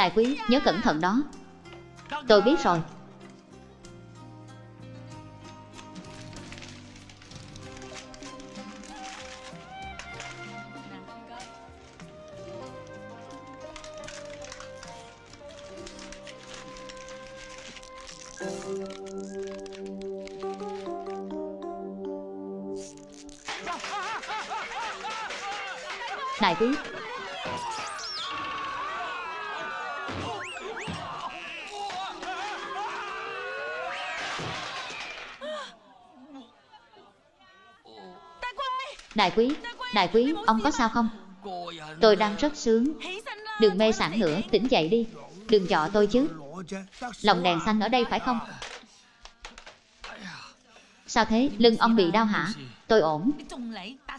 Đại quý, nhớ cẩn thận đó. Tôi biết rồi. Đại quý, đại quý, ông có sao không? Tôi đang rất sướng. Đừng mê sảng nữa, tỉnh dậy đi. Đừng dọ tôi chứ. Lòng đèn xanh ở đây phải không? Sao thế, lưng ông bị đau hả? Tôi ổn.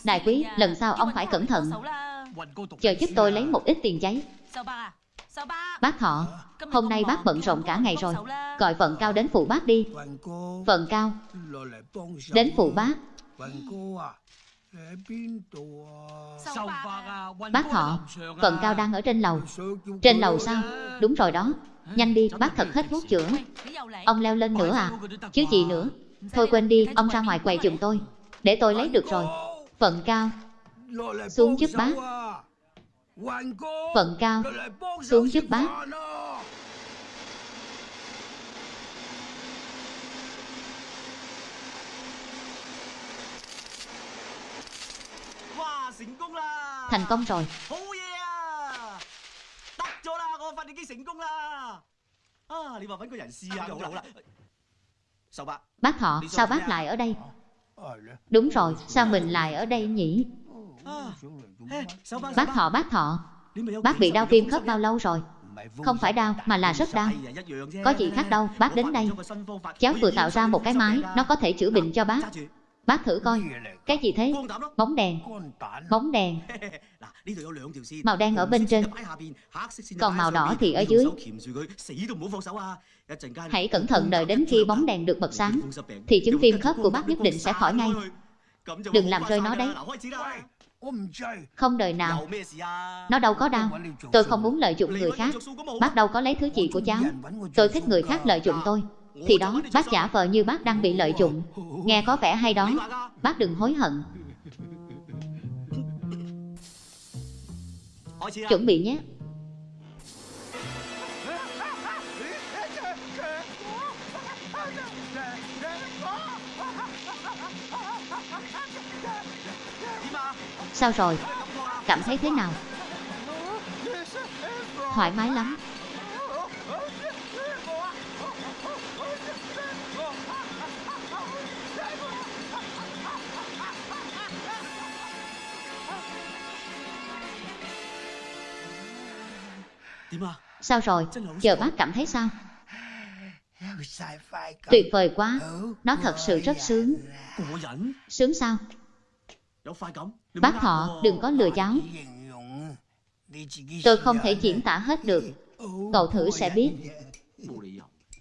Đại quý, lần sau ông phải cẩn thận. Chờ giúp tôi lấy một ít tiền giấy. Bác Thọ, hôm nay bác bận rộn cả ngày rồi. Gọi vận cao đến phụ bác đi. Vận cao, đến phụ bác. Bác họ, vận cao đang ở trên lầu. Trên lầu sao? Đúng rồi đó. Nhanh đi, bác thật hết thuốc chữa. Ông leo lên nữa à? Chứ gì nữa? Thôi quên đi, ông ra ngoài quầy giùm tôi. Để tôi lấy được rồi. Vận cao. Xuống giúp bác. Vận cao. Xuống giúp bác Thành công rồi. Bác? Họ, sao bác lại ở đây? Đúng rồi, sao mình lại ở đây nhỉ? Bác họ, bác họ. Bác bị đau viêm khớp bao lâu rồi? Không phải đau, mà là rất đau. Có gì khác đâu, bác đến đây. Cháu vừa tạo ra một cái máy, nó có thể chữa bệnh cho bác Bác thử coi. Cái gì thế? Bóng đèn. Bóng đèn. Màu đen ở bên trên. Còn màu đỏ thì ở dưới. Hãy cẩn thận đợi đến khi bóng đèn được bật sáng Thì chứng viêm khớp của bác nhất định sẽ khỏi ngay. Đừng làm rơi nó đấy. Không đời nào. Nó đâu có đau. Tôi không muốn lợi dụng người khác. Bác đâu có lấy thứ gì của cháu. Tôi thích người khác lợi dụng tôi Thì đó bác giả vờ như bác đang bị lợi dụng. Nghe có vẻ hay đó. Bác đừng hối hận. Chuẩn bị nhé. Sao rồi? Cảm thấy thế nào? Thoải mái lắm Sao rồi? Giờ bác cảm thấy sao? Tuyệt vời quá. Nó thật sự rất sướng. Sướng sao? Bác họ đừng có lừa cháu Tôi không thể diễn tả hết được. Cậu thử sẽ biết.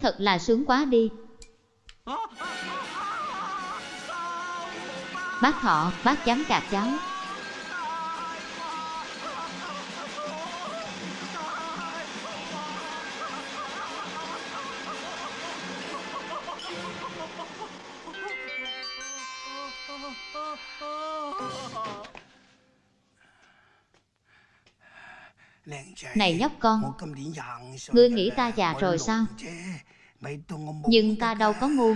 Thật là sướng quá đi. Bác họ, bác dám gạt cháu Này nhóc con Ngươi nghĩ ta già rồi sao? Nhưng ta đâu có ngu.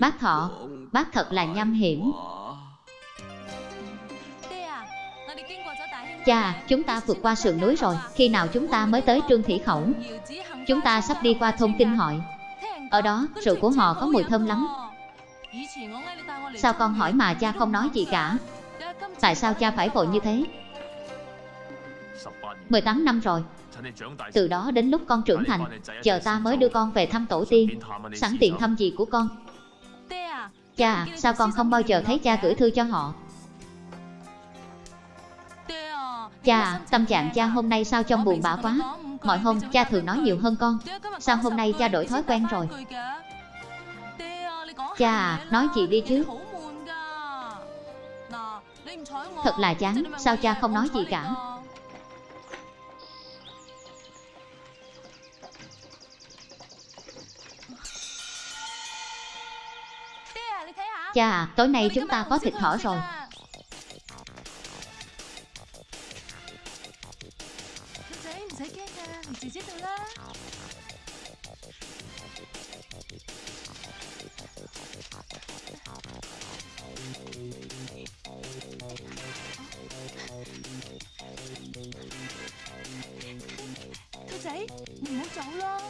Bác thọ, Bác thật là nham hiểm. Cha, chúng ta vượt qua sườn núi rồi. Khi nào chúng ta mới tới Trương Thủy Khẩu? Chúng ta sắp đi qua thôn Kinh Hội. Ở đó, rượu của họ có mùi thơm lắm. Sao con hỏi mà cha không nói gì cả? Tại sao cha phải vội như thế? 18 năm rồi. Từ đó đến lúc con trưởng thành Chờ ta mới đưa con về thăm tổ tiên Sẵn tiện thăm gì của con. Cha, sao con không bao giờ thấy cha gửi thư cho họ? Cha, tâm trạng cha hôm nay sao trông buồn bã quá? Mọi hôm cha thường nói nhiều hơn con. Sao hôm nay cha đổi thói quen rồi? Cha à, nói chị đi chứ? Thật là chán, sao cha không nói gì cả? Cha à, tối nay chúng ta có thịt thỏ rồi. 走啦！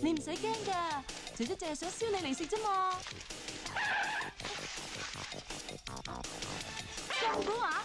你唔使惊噶，姐姐净系想烧你嚟食啫嘛。咁估啊！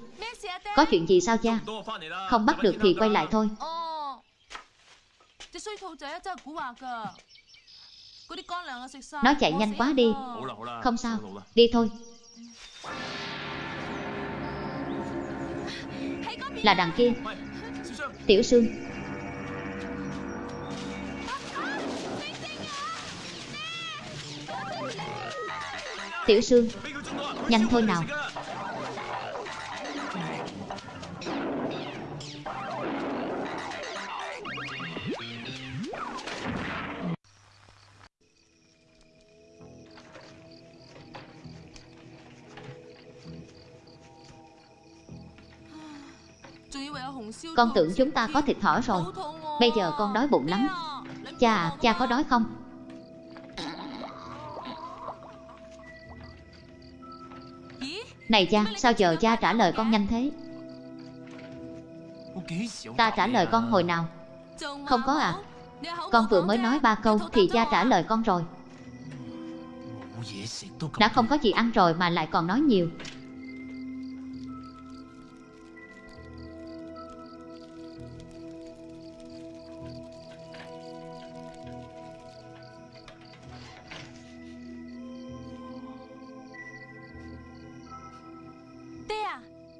Có chuyện gì sao cha? Không bắt được thì quay lại thôi. Nó chạy nhanh quá đi. Không sao. Đi thôi. Là đằng kia. Tiểu Sương. Tiểu Sương. Nhanh thôi nào. Con tưởng chúng ta có thịt thỏ rồi Bây giờ con đói bụng lắm Cha, cha có đói không? Này cha, sao giờ cha trả lời con nhanh thế? Ta trả lời con hồi nào? Không có à? Con vừa mới nói ba câu thì cha trả lời con rồi Đã không có gì ăn rồi mà lại còn nói nhiều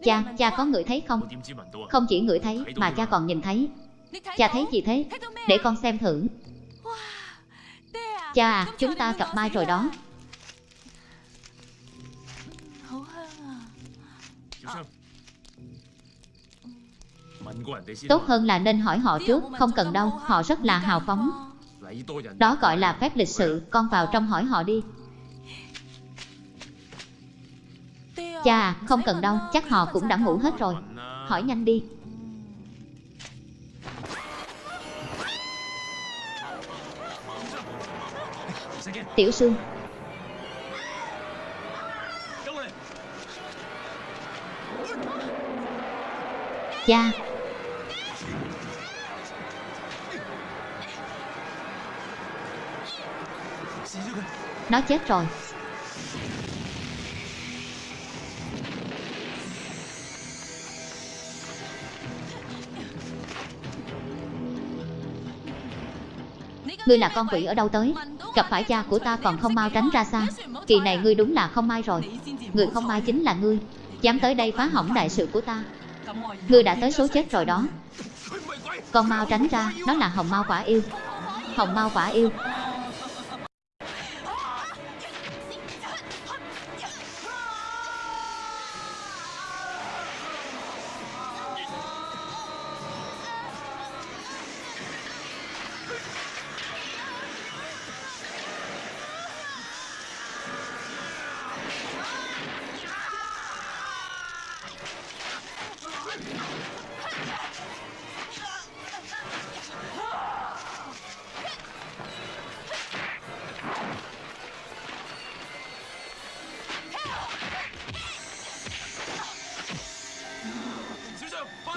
Cha, cha có ngửi thấy không? Không chỉ ngửi thấy mà cha còn nhìn thấy. Cha thấy gì thế? Để con xem thử. Cha à, chúng ta gặp mai rồi đó. Tốt hơn là nên hỏi họ trước Không cần đâu, họ rất là hào phóng. Đó gọi là phép lịch sự Con vào trong hỏi họ đi. Chà, không cần đâu, chắc họ cũng đã ngủ hết rồi. Hỏi nhanh đi. Tiểu Sương. Cha. Nó chết rồi. Ngươi là con quỷ ở đâu tới? Gặp phải cha của ta còn không mau tránh ra xa. Kỳ này ngươi đúng là không may rồi. Người không may chính là ngươi. Dám tới đây phá hỏng đại sự của ta. Ngươi đã tới số chết rồi đó. Con mau tránh ra. Nó là hồng mau quả yêu. Hồng mau quả yêu.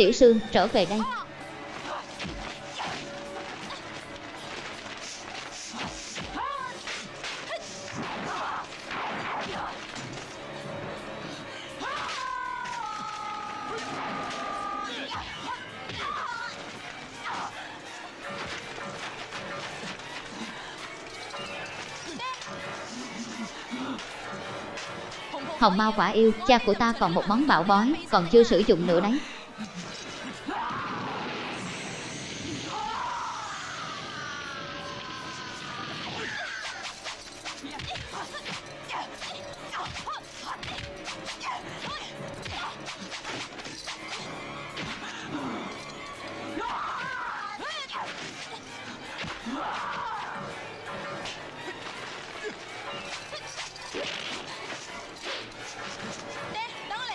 Tiểu Sương, trở về đây. Hồng Mao quả yêu, cha của ta còn một món bảo bói, còn chưa sử dụng nữa đấy.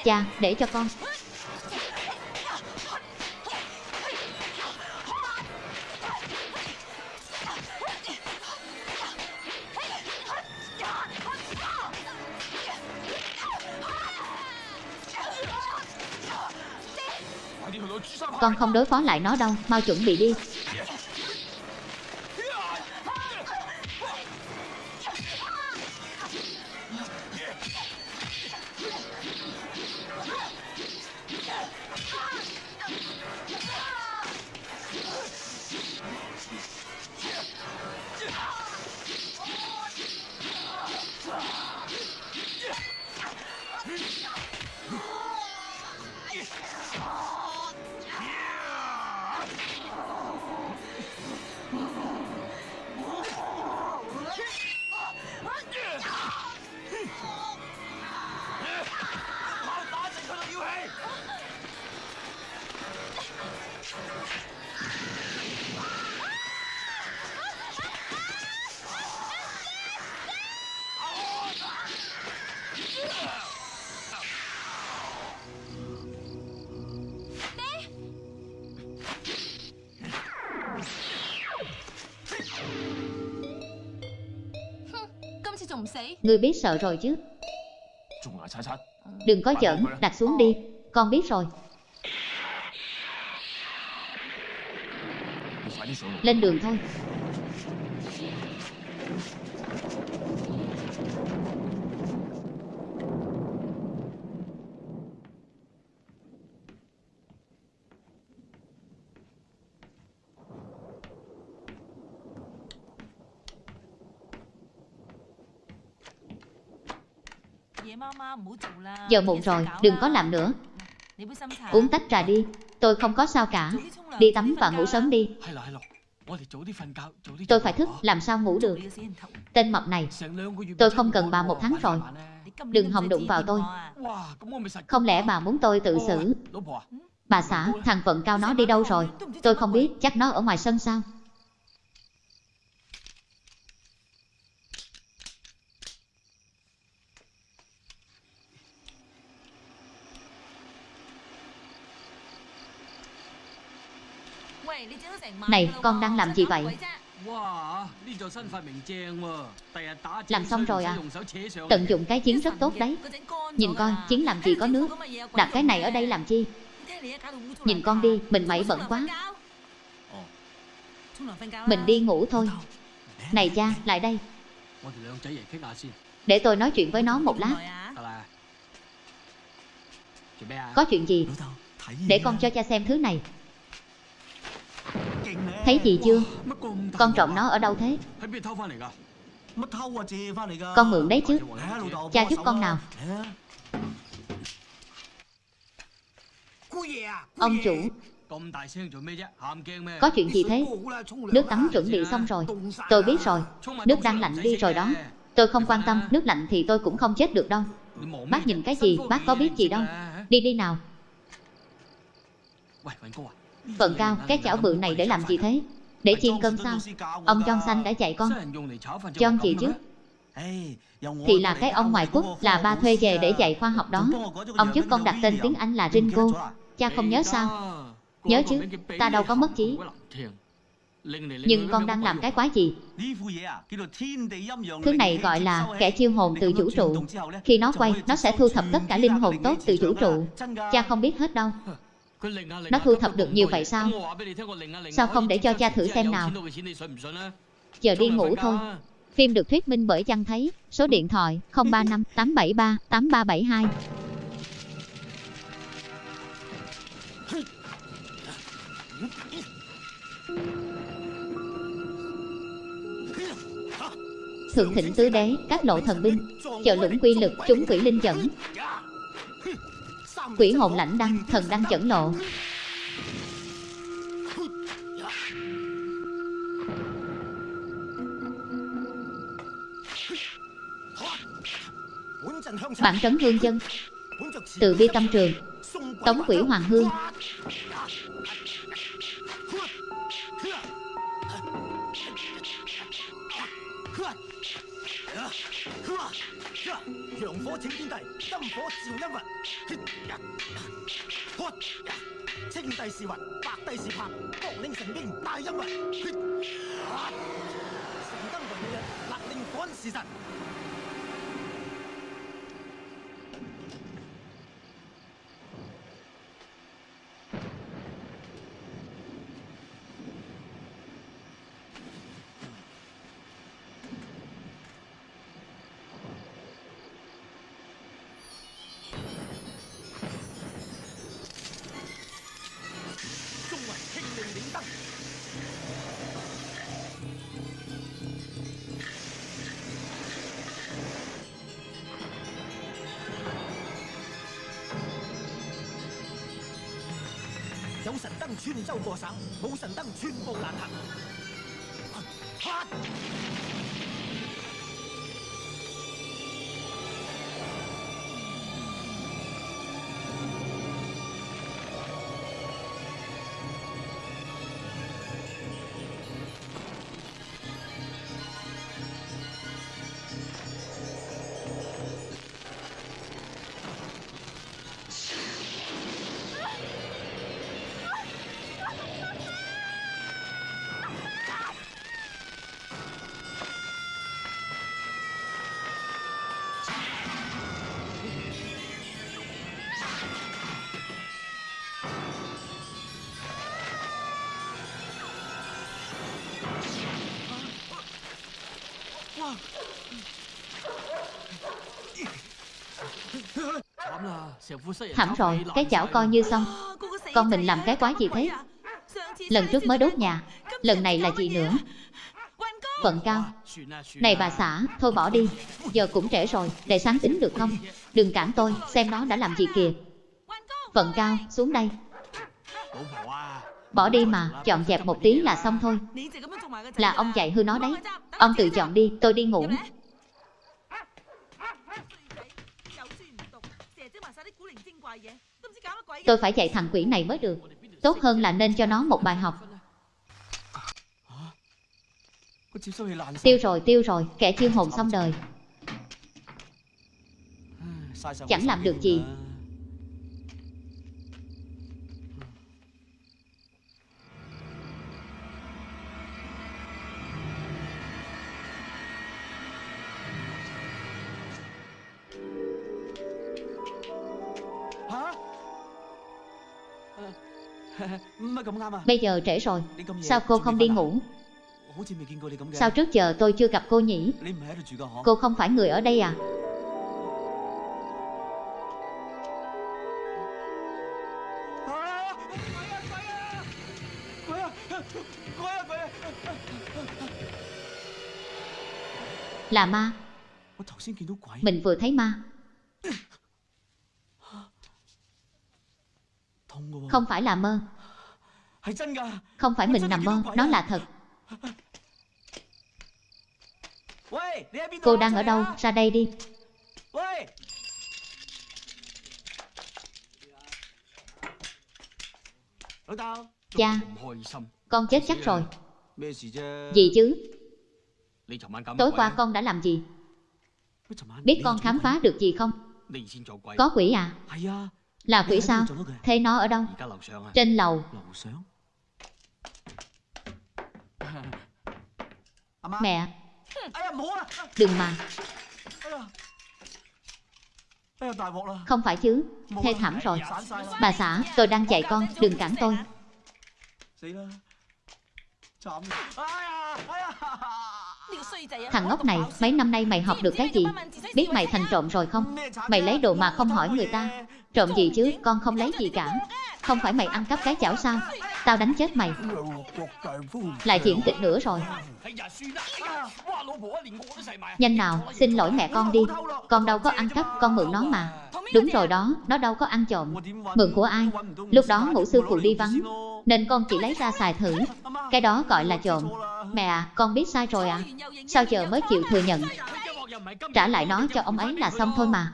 Cha, để cho con. Con không đối phó lại nó đâu, mau chuẩn bị đi. Ngươi biết sợ rồi chứ. Đừng có giỡn, đặt xuống đi. Con biết rồi. Lên đường thôi. Giờ muộn rồi, đừng có làm nữa. Uống tách trà đi Tôi không có sao cả. Đi tắm và ngủ sớm đi. Tôi phải thức, làm sao ngủ được? Tên mập này Tôi không cần bà một tháng rồi. Đừng hòng đụng vào tôi. Không lẽ bà muốn tôi tự xử? Bà xã, thằng vận cao nó đi đâu rồi? Tôi không biết, chắc nó ở ngoài sân sao? Này, con đang làm gì vậy? Làm xong rồi à? Tận dụng cái chiến rất tốt đấy. Nhìn coi, chiến làm gì có nước? Đặt cái này ở đây làm chi? Nhìn con đi, mình mẩy bẩn quá. Mình đi ngủ thôi. Này cha, lại đây. Để tôi nói chuyện với nó một lát. Có chuyện gì? Để con cho cha xem thứ này. Thấy gì chưa? Con trộm nó ở đâu thế? Con mượn đấy chứ. Cha giúp con nào. Ông chủ. Có chuyện gì thế? Nước tắm chuẩn bị xong rồi. Tôi biết rồi. Nước đang lạnh đi rồi đó. Tôi không quan tâm. Nước lạnh thì tôi cũng không chết được đâu. Bác nhìn cái gì? Bác có biết gì đâu. Đi đi nào. Phần cao, cái chảo bự này để làm gì thế? Để chiên cơm sao? Ông John Xanh đã dạy con John gì chứ? Thì là cái ông ngoại quốc là ba thuê về để dạy khoa học đó Ông giúp con đặt tên tiếng Anh là Ringo Cha không nhớ sao? Nhớ chứ, ta đâu có mất trí Nhưng con đang làm cái quái gì? Thứ này gọi là kẻ chiêu hồn từ vũ trụ Khi nó quay, nó sẽ thu thập tất cả linh hồn tốt từ vũ trụ Cha không biết hết đâu nó thu thập được nhiều vậy sao? Sao không để cho cha thử xem nào? Giờ đi ngủ thôi. Phim được thuyết minh bởi Chăng Thấy. Số điện thoại 035 873 8372. Thượng thịnh tứ đế, các lộ thần binh, chợ lũng quy lực, chúng quỷ linh dẫn, quỷ hồn lãnh đăng, thần đăng chẩn lộ. Bản trấn hương dân, từ bi tâm trường, tống quỷ hoàng hương, 火请天帝，金火照阴魂，血血，青帝是云，白帝是魄，各领神兵大阴魂，血，成灯为人，勒令赶时神。有神灯穿州过省冇神灯寸步难行哈！Thảm rồi, cái chảo coi như xong. Con mình làm cái quái gì thế? Lần trước mới đốt nhà, lần này là gì nữa? Vận cao. Này bà xã, thôi bỏ đi. Giờ cũng trễ rồi, để sáng tính được không? Đừng cản tôi, xem nó đã làm gì kìa. Vận cao, xuống đây. Bỏ đi mà, chọn dẹp một tí là xong thôi. Là ông dạy hư nó đấy. Ông tự chọn đi, tôi đi ngủ. Tôi phải dạy thằng quỷ này mới được. Tốt hơn là nên cho nó một bài học. Tiêu rồi, tiêu rồi, kẻ chiêu hồn xong đời. Chẳng làm được gì. Bây giờ trễ rồi, sao cô không đi ngủ? Sao trước giờ tôi chưa gặp cô nhỉ? Cô không phải người ở đây à? Là ma. Mình vừa thấy ma Không phải là mơ. Không phải mình nằm mơ Nó là thật. Cô đang ở đâu? Ra đây đi. Cha Con chết chắc rồi. Gì chứ? Tối qua con đã làm gì? Biết con khám phá được gì không? Có quỷ à là quỷ sao? Thế nó ở đâu? Trên lầu. Mẹ. Đừng mà. Không phải chứ. Thê thảm rồi. Bà xã tôi đang chạy con Đừng cản tôi. Thằng ngốc này, mấy năm nay mày học được cái gì? Biết mày thành trộm rồi không? Mày lấy đồ mà không hỏi người ta. Trộm gì chứ, con không lấy gì cả. Không phải mày ăn cắp cái chảo sao? Tao đánh chết mày. Lại diễn kịch nữa rồi. Nhanh nào, xin lỗi mẹ con đi. Con đâu có ăn cắp, con mượn nó mà. Đúng rồi đó, nó đâu có ăn trộm. Mượn của ai? Lúc đó ngủ sư phụ đi vắng Nên con chỉ lấy ra xài thử. Cái đó gọi là trộm. Mẹ à, con biết sai rồi à. Sao giờ mới chịu thừa nhận? Trả lại nó cho ông ấy là xong thôi mà.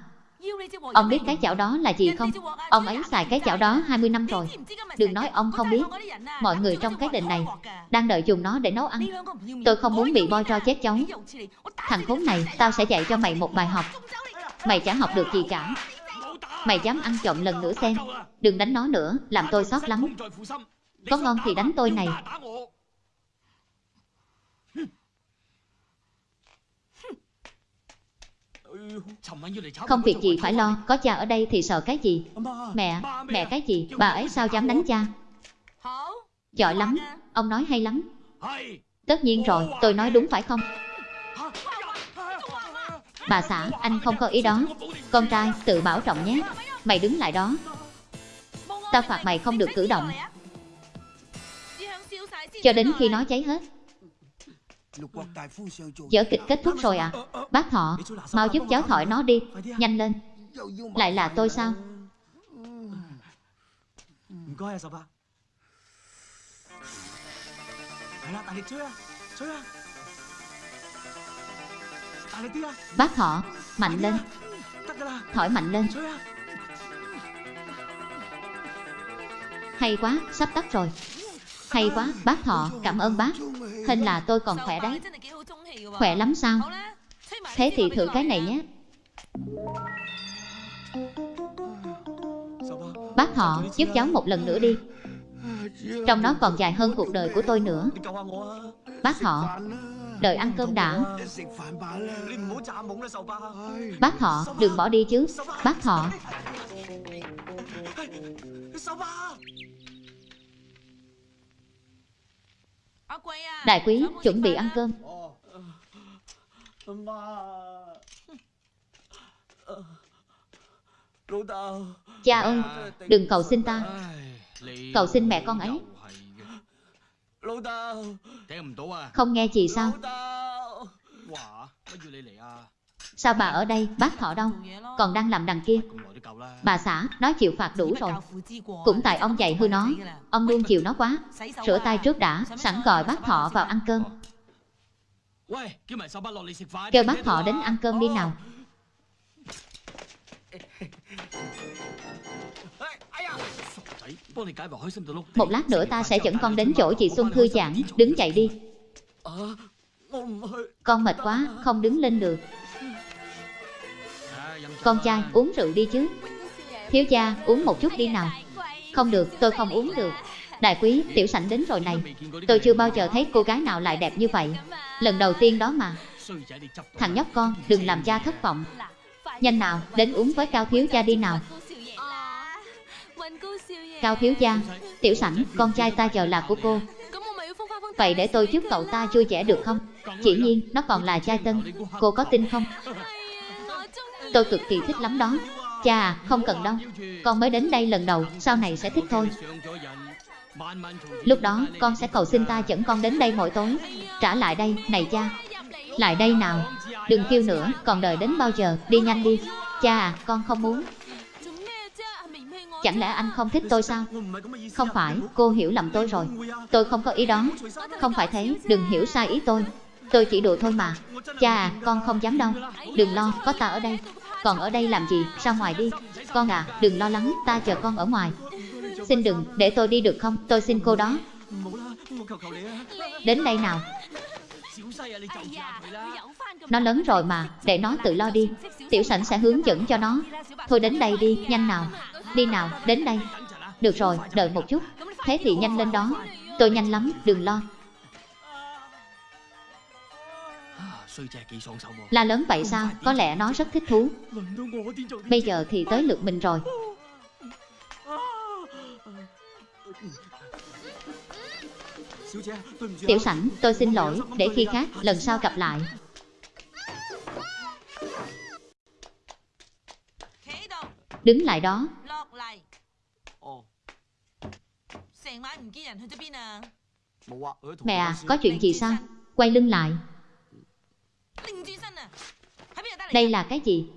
Ông biết cái chảo đó là gì không? Ông ấy xài cái chảo đó 20 năm rồi. Đừng nói ông không biết. Mọi người trong cái đình này đang đợi dùng nó để nấu ăn. Tôi không muốn bị boi tro chết cháu. Thằng khốn này, tao sẽ dạy cho mày một bài học. Mày chẳng học được gì cả. Mày dám ăn trộm lần nữa xem. Đừng đánh nó nữa, làm tôi xót lắm. Có ngon thì đánh tôi này. Không việc gì phải lo, có cha ở đây thì sợ cái gì? Mẹ, mẹ cái gì? Bà ấy sao dám đánh cha? Giỏi lắm, ông nói hay lắm. Tất nhiên rồi, tôi nói đúng phải không? Bà xã, anh không có ý đó. Con trai, tự bảo trọng nhé. Mày đứng lại đó, tao phạt mày không được cử động, cho đến khi nó cháy hết. Giở kịch kết thúc rồi à? Bác thọ, Mau giúp cháu thổi nó đi. Nhanh lên. Lại là tôi sao? Bác thọ, Mạnh lên. Thổi mạnh lên. Hay quá, Sắp tắt rồi. Hay quá, bác Thọ. cảm ơn bác. Hình là tôi còn khỏe đấy. Khỏe lắm sao? Thế thì thử cái này nhé. Bác Thọ, giúp cháu một lần nữa đi. Trong nó còn dài hơn cuộc đời của tôi nữa. Bác Thọ, đợi ăn cơm đã. Bác Thọ, đừng bỏ đi chứ. Bác họ Đại quý chuẩn bị ăn cơm. Cha ơi Đừng cầu xin ta. Cầu xin mẹ con ấy. Không nghe chị sao? Sao bà ở đây, bác thọ đâu? Còn đang làm đằng kia. Bà xã, nó chịu phạt đủ rồi. Cũng tại ông dạy hư nó, ông luôn chịu nó quá. Rửa tay trước đã, sẵn gọi bác thọ vào ăn cơm. Kêu bác thọ đến ăn cơm đi nào. Một lát nữa ta sẽ dẫn con đến chỗ chị Xuân thư giãn, đứng chạy đi. Con mệt quá, không đứng lên được. Con trai, uống rượu đi chứ. Thiếu gia, uống một chút đi nào. Không được, tôi không uống được. Đại quý, tiểu sảnh đến rồi này. Tôi chưa bao giờ thấy cô gái nào lại đẹp như vậy. Lần đầu tiên đó mà. Thằng nhóc con, đừng làm cha thất vọng. Nhanh nào, đến uống với Cao Thiếu gia đi nào. Cao Thiếu gia, Tiểu sảnh, con trai ta giờ là của cô. Vậy để tôi giúp cậu ta vui vẻ được không? Chỉ nhiên, nó còn là trai tân. Cô có tin không? Tôi cực kỳ thích lắm đó. Chà, không cần đâu. Con mới đến đây lần đầu, sau này sẽ thích thôi. Lúc đó, con sẽ cầu xin ta dẫn con đến đây mỗi tối. Trả lại đây, này cha. Lại đây nào. Đừng kêu nữa, còn đợi đến bao giờ, đi nhanh đi. Cha à, con không muốn. Chẳng lẽ anh không thích tôi sao? Không phải, cô hiểu lầm tôi rồi. Tôi không có ý đó Không phải thế, đừng hiểu sai ý tôi. Tôi chỉ đùa thôi mà. Cha à, con không dám đâu. Đừng lo, có ta ở đây. Còn ở đây làm gì, ra ngoài đi. Con à, đừng lo lắng, ta chờ con ở ngoài. Xin đừng, để tôi đi được không, tôi xin cô đó. Đến đây nào. Nó lớn rồi mà, để nó tự lo đi. Tiểu sảnh sẽ hướng dẫn cho nó. Thôi đến đây đi, nhanh nào. Đi nào, đến đây. Được rồi, đợi một chút. Thế thì nhanh lên đó. Tôi nhanh lắm, đừng lo. La lớn vậy sao, có lẽ nó rất thích thú. Bây giờ thì tới lượt mình rồi. Tiểu sảnh, tôi xin lỗi, để khi khác, lần sau gặp lại. Đứng lại đó. Mẹ à, có chuyện gì sao? Quay lưng lại. Đây là cái gì?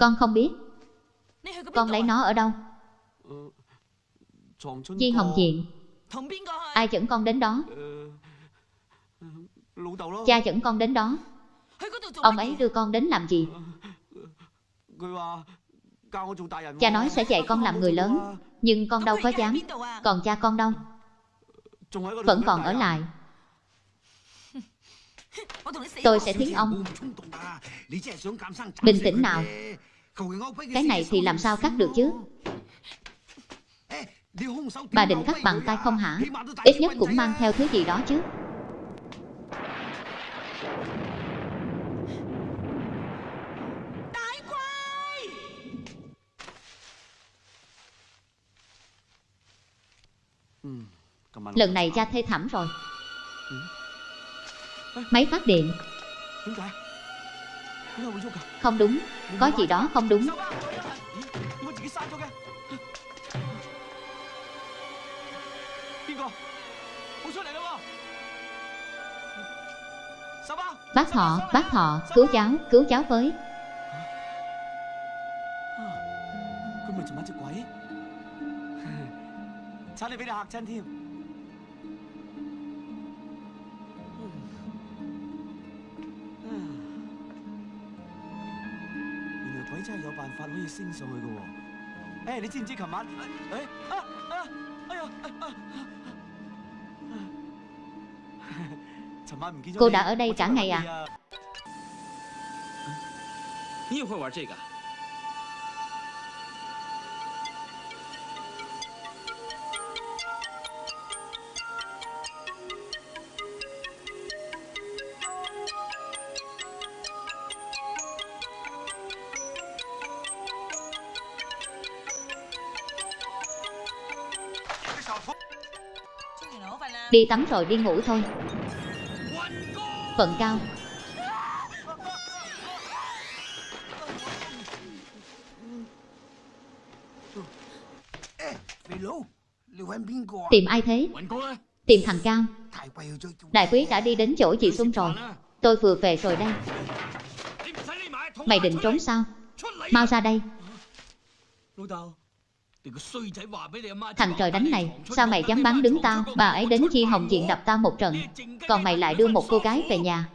Con không biết. Con lấy nó ở đâu? Di Hồng Diện. Ai dẫn con đến đó? Cha dẫn con đến đó. Ông ấy đưa con đến làm gì? Cha nói sẽ dạy con làm người lớn Nhưng con đâu có dám. Còn cha con đâu? Vẫn còn ở lại. Tôi sẽ thiến ông Bình tĩnh nào. Cái này thì làm sao cắt được chứ? Bà định cắt bằng tay không hả? Ít nhất cũng mang theo thứ gì đó chứ. Lần này cha thê thảm rồi. Máy phát điện. Không đúng. Có gì đó không đúng. Bác họ, bác họ, cứu cháu, cứu cháu với. Cháu lại bị đạp chân thêm 差啲俾你吓亲添。原来鬼真系有办法可以升上去嘅喎。诶，你知唔知琴晚？诶啊啊！哎呀！啊啊啊寻晚唔见咗 Cô 你 đã ở đây 我真 cả 系 ngày 揾 à? 你啊？你也会玩这个？ Đi tắm rồi đi ngủ thôi. Phận cao. Tìm ai thế? Tìm thằng Cao. Đại quý đã đi đến chỗ chị Xuân rồi. Tôi vừa về rồi đây. Mày định trốn sao? Mau ra đây. Thằng trời đánh này, sao mày dám bắn đứng tao, bà ấy đến khi Hồng Diện đập tao một trận, còn mày lại đưa một cô gái về nhà.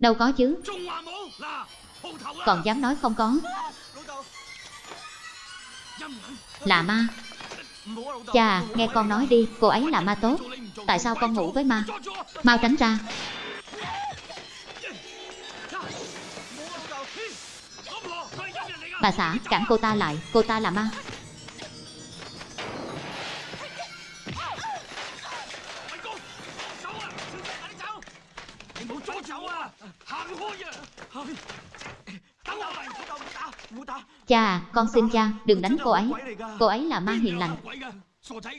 Đâu có chứ. Còn dám nói không có. Là ma. Chà, nghe con nói đi, cô ấy là ma tốt. Tại sao con ngủ với ma? Mau tránh ra. Bà xã, cản cô ta lại, cô ta là ma. Cha con xin cha, đừng đánh cô ấy. Cô ấy là ma hiền lành.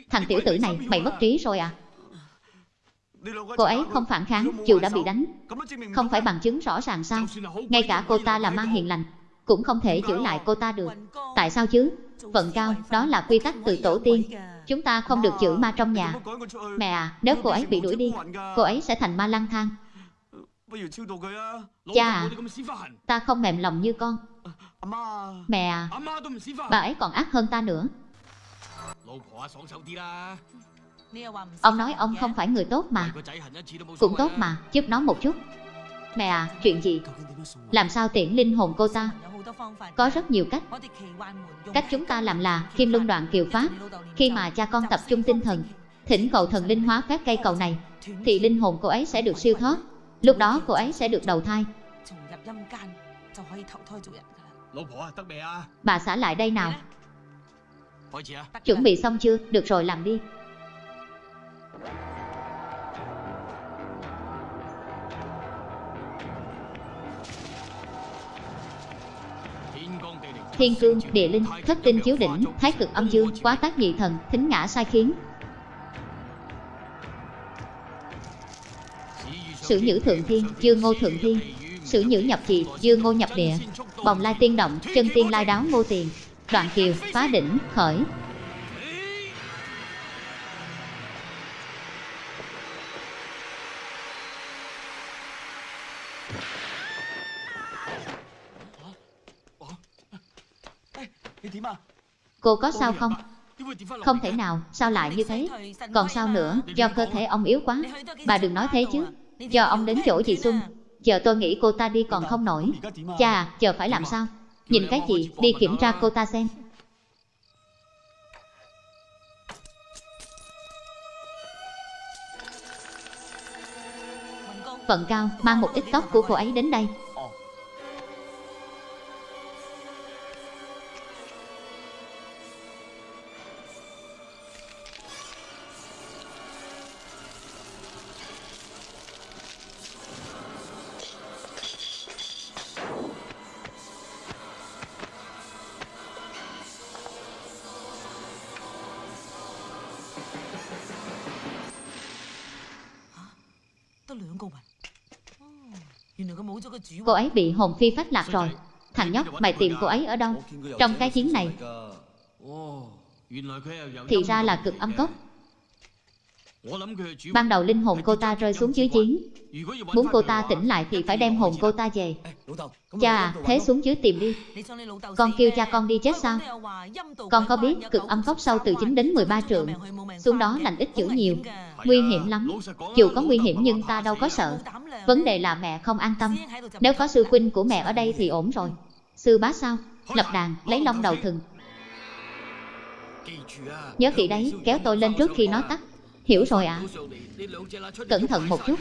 Thằng tiểu tử này, mày mất trí rồi à? Cô ấy không phản kháng, dù đã bị đánh. Không phải bằng chứng rõ ràng sao? Ngay cả cô ta là ma hiền lành cũng không thể giữ lại cô ta được. Tại sao chứ? Vận cao, đó là quy tắc từ tổ tiên. Chúng ta không được chữ ma trong nhà. Mẹ à, nếu cô ấy bị đuổi đi, cô ấy sẽ thành ma lang thang. Cha à, ta không mềm lòng như con. Mẹ à, bà ấy còn ác hơn ta nữa. Ông nói ông không phải người tốt mà Cũng tốt mà, giúp nó một chút Mẹ à, chuyện gì? Làm sao tiễn linh hồn cô ta? Có rất nhiều cách. Cách chúng ta làm là kim luân đoạn kiều pháp. Khi mà cha con tập trung tinh thần, thỉnh cầu thần linh hóa phép cây cầu này, thì linh hồn cô ấy sẽ được siêu thoát. Lúc đó cô ấy sẽ được đầu thai. Bà xã lại đây nào. Chuẩn bị xong chưa? Được rồi làm đi. Thiên cương, địa linh, thất tinh chiếu đỉnh, thái cực âm dương, quá tác nhị thần, thính ngã sai khiến. Sử nhữ thượng thiên, dương ngô thượng thiên, sử nhữ nhập trì, dương ngô nhập địa, bồng lai tiên động, chân tiên lai đáo ngô tiền, đoạn kiều, phá đỉnh, khởi. Cô có sao không? Không thể nào, sao lại như thế? Còn sao nữa, do cơ thể ông yếu quá. Bà đừng nói thế chứ. Cho ông đến chỗ chị Xuân, chờ tôi nghĩ cô ta đi còn không nổi. Chà, chờ phải làm sao? Nhìn cái gì, đi kiểm tra cô ta xem. Vận cao, mang một ít tóc của cô ấy đến đây. Cô ấy bị hồn phi phách lạc rồi. Thằng nhóc mày tìm cô ấy ở đâu? Trong cái chiến này. Thì ra là cực âm cốc. Ban đầu linh hồn cô ta rơi xuống dưới giếng. Muốn cô ta tỉnh lại thì phải đem hồn cô ta về. Cha thế xuống dưới tìm đi. Con kêu cha con đi chết sao? Con có biết cực âm cốc sâu từ 9 đến 13 trượng. Xuống đó lành ít chữ nhiều. Nguy hiểm lắm. Dù có nguy hiểm nhưng ta đâu có sợ. Vấn đề là mẹ không an tâm. Nếu có sư huynh của mẹ ở đây thì ổn rồi. Sư bá sao? Lập đàn, lấy long đầu thừng Nhớ kỹ đấy, kéo tôi lên trước khi nó tắt Hiểu rồi ạ. À? Cẩn thận một chút.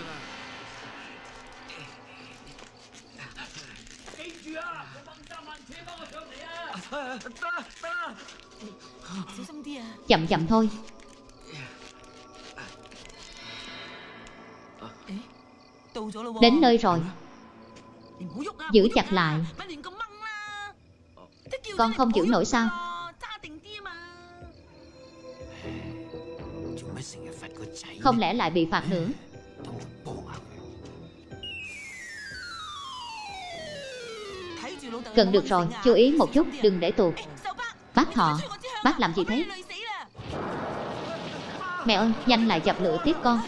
Chậm chậm thôi. Đến nơi rồi. Giữ chặt lại. Con không giữ nổi sao? Không lẽ lại bị phạt nữa? Cần được rồi, chú ý một chút, đừng để tuột Bác họ, bác làm gì thế? Mẹ ơi, nhanh lại dập lửa tiếp con.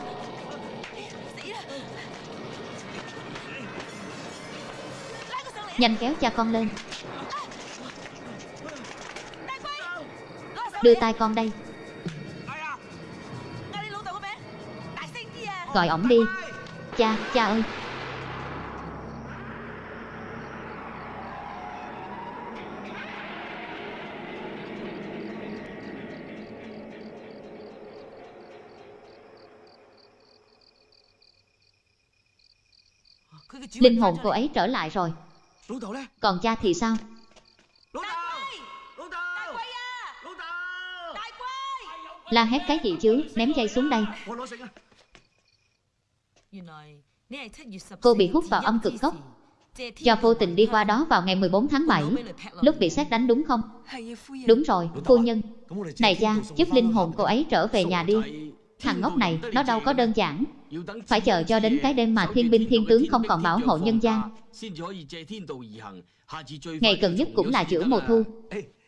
Nhanh kéo cha con lên. Đưa tay con đây. gọi ổng đi. Cha cha ơi. Linh hồn cô ấy trở lại rồi. Còn cha thì sao? La hét cái gì chứ? Ném dây xuống đây. Cô bị hút vào âm cực gốc Cho vô tình đi qua đó vào ngày 14 tháng 7 Lúc bị xét đánh đúng không? Đúng rồi, phu nhân. Này cha, giúp linh hồn cô ấy trở về nhà đi. Thằng ngốc này, nó đâu có đơn giản. Phải chờ cho đến cái đêm mà thiên binh thiên tướng không còn bảo hộ nhân gian. Ngày cần nhất cũng là giữa mùa thu.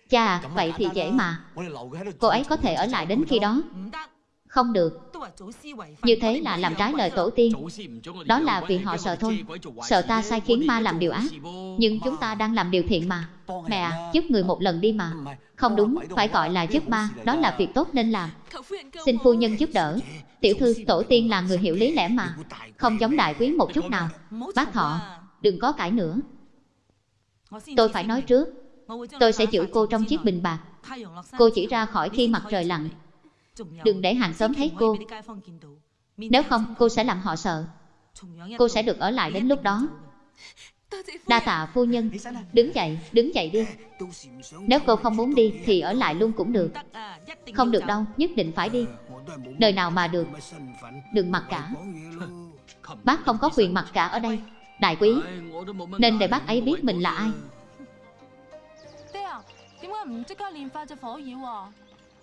Cha, vậy thì dễ mà. Cô ấy có thể ở lại đến khi đó. Không được, như thế là làm trái lời tổ tiên. Đó là vì họ sợ thôi Sợ ta sai khiến ma làm điều ác Nhưng chúng ta đang làm điều thiện mà. Mẹ à, giúp người một lần đi mà. Không đúng, phải gọi là giúp ma, đó là việc tốt nên làm. Xin phu nhân giúp đỡ. Tiểu thư, tổ tiên là người hiểu lý lẽ mà. Không giống đại quý một chút nào. Bác thọ, đừng có cãi nữa. Tôi phải nói trước, tôi sẽ giữ cô trong chiếc bình bạc. Cô chỉ ra khỏi khi mặt trời lặn. Đừng để hàng xóm thấy cô. Nếu không, cô sẽ làm họ sợ. Cô sẽ được ở lại đến lúc đó. Đa tạ phu nhân. Đứng dậy, đứng dậy đi. Nếu cô không muốn đi thì ở lại luôn cũng được. Không được đâu, nhất định phải đi. Đời nào mà được. Đừng mặc cả. Bác không có quyền mặc cả ở đây. Đại quý Nên để bác ấy biết mình là ai.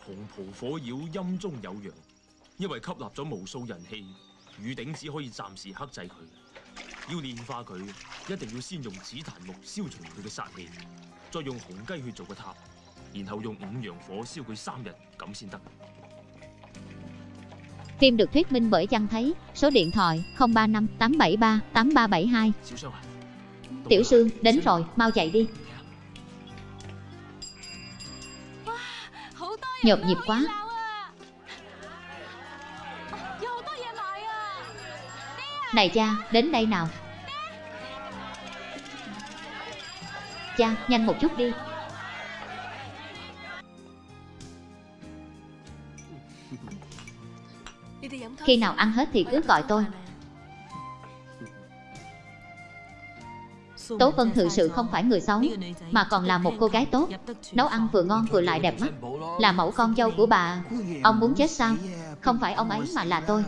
解唔即刻练化只火妖啊？红袍火妖阴中有阳，因为吸纳咗无数人气，雨顶只可以暂时克制佢。要炼化佢，一定要先用紫檀木消除佢嘅杀气，再用红鸡血做个塔，然后用五阳火烧佢三日，咁先得。 Phim được thuyết minh bởi Văn Thấy, số điện thoại 035 873 8372. 小双啊，到 Tiểu 啦 Sương, đến rồi, mau chạy đi. Nhộn nhịp quá. Này cha, đến đây nào. Cha, nhanh một chút đi. Khi nào ăn hết thì cứ gọi tôi. Tố Vân thực sự không phải người xấu, mà còn là một cô gái tốt. Nấu ăn vừa ngon vừa lại đẹp mắt. Là mẫu con dâu của bà. Ông muốn chết sao? Không phải ông ấy mà là tôi.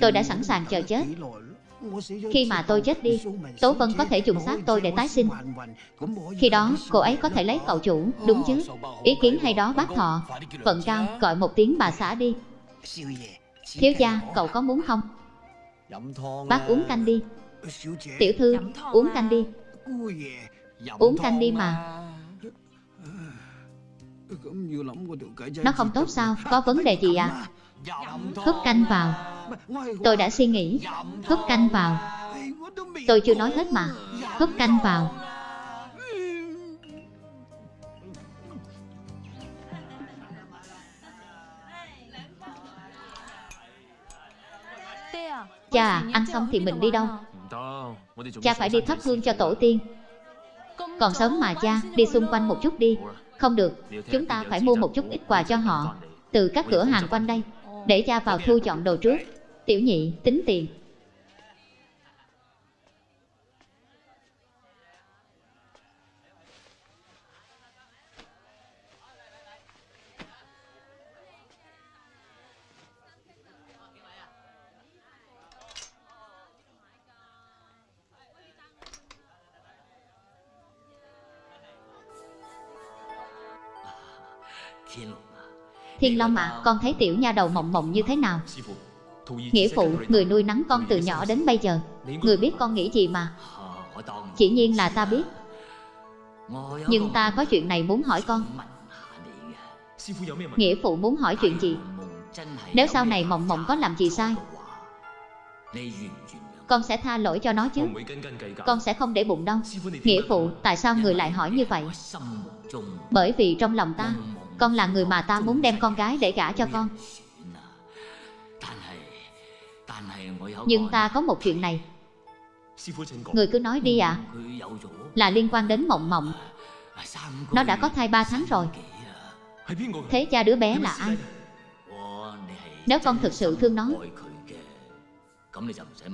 Tôi đã sẵn sàng chờ chết. Khi mà tôi chết đi, Tố Vân có thể trùng xác tôi để tái sinh. Khi đó, cô ấy có thể lấy cậu chủ, đúng chứ? Ý kiến hay đó bác thọ. Phận cao, gọi một tiếng bà xã đi. Thiếu gia, cậu có muốn không? Bác uống canh đi. Tiểu thư, uống canh đi. Uống canh đi mà. Nó không tốt sao? Có vấn đề gì à? Húp canh vào. Tôi đã suy nghĩ. Húp canh vào. Tôi chưa nói hết mà. Húp canh vào. Cha à, ăn xong thì mình đi đâu? Cha phải đi thắp hương cho tổ tiên. Còn sớm mà cha, đi xung quanh một chút đi. Không được, chúng ta phải mua một chút ít quà cho họ. Từ các cửa hàng quanh đây. Để cha vào thu chọn đồ trước. Tiểu nhị, tính tiền. Thiên Long ạ, con thấy tiểu nha đầu mộng mộng như thế nào? Nghĩa phụ, người nuôi nắng con từ nhỏ đến bây giờ Người biết con nghĩ gì mà? Chỉ nhiên là ta biết. Nhưng ta có chuyện này muốn hỏi con. Nghĩa phụ muốn hỏi chuyện gì? Nếu sau này mộng mộng có làm gì sai Con sẽ tha lỗi cho nó chứ. Con sẽ không để bụng đâu. Nghĩa phụ, tại sao người lại hỏi như vậy? Bởi vì trong lòng ta con là người mà ta muốn đem con gái để gả cho con. Nhưng ta có một chuyện này. Người cứ nói đi ạ. À. Là liên quan đến mộng mộng. Nó đã có thai 3 tháng rồi. Thế cha đứa bé là ai? Nếu con thực sự thương nó,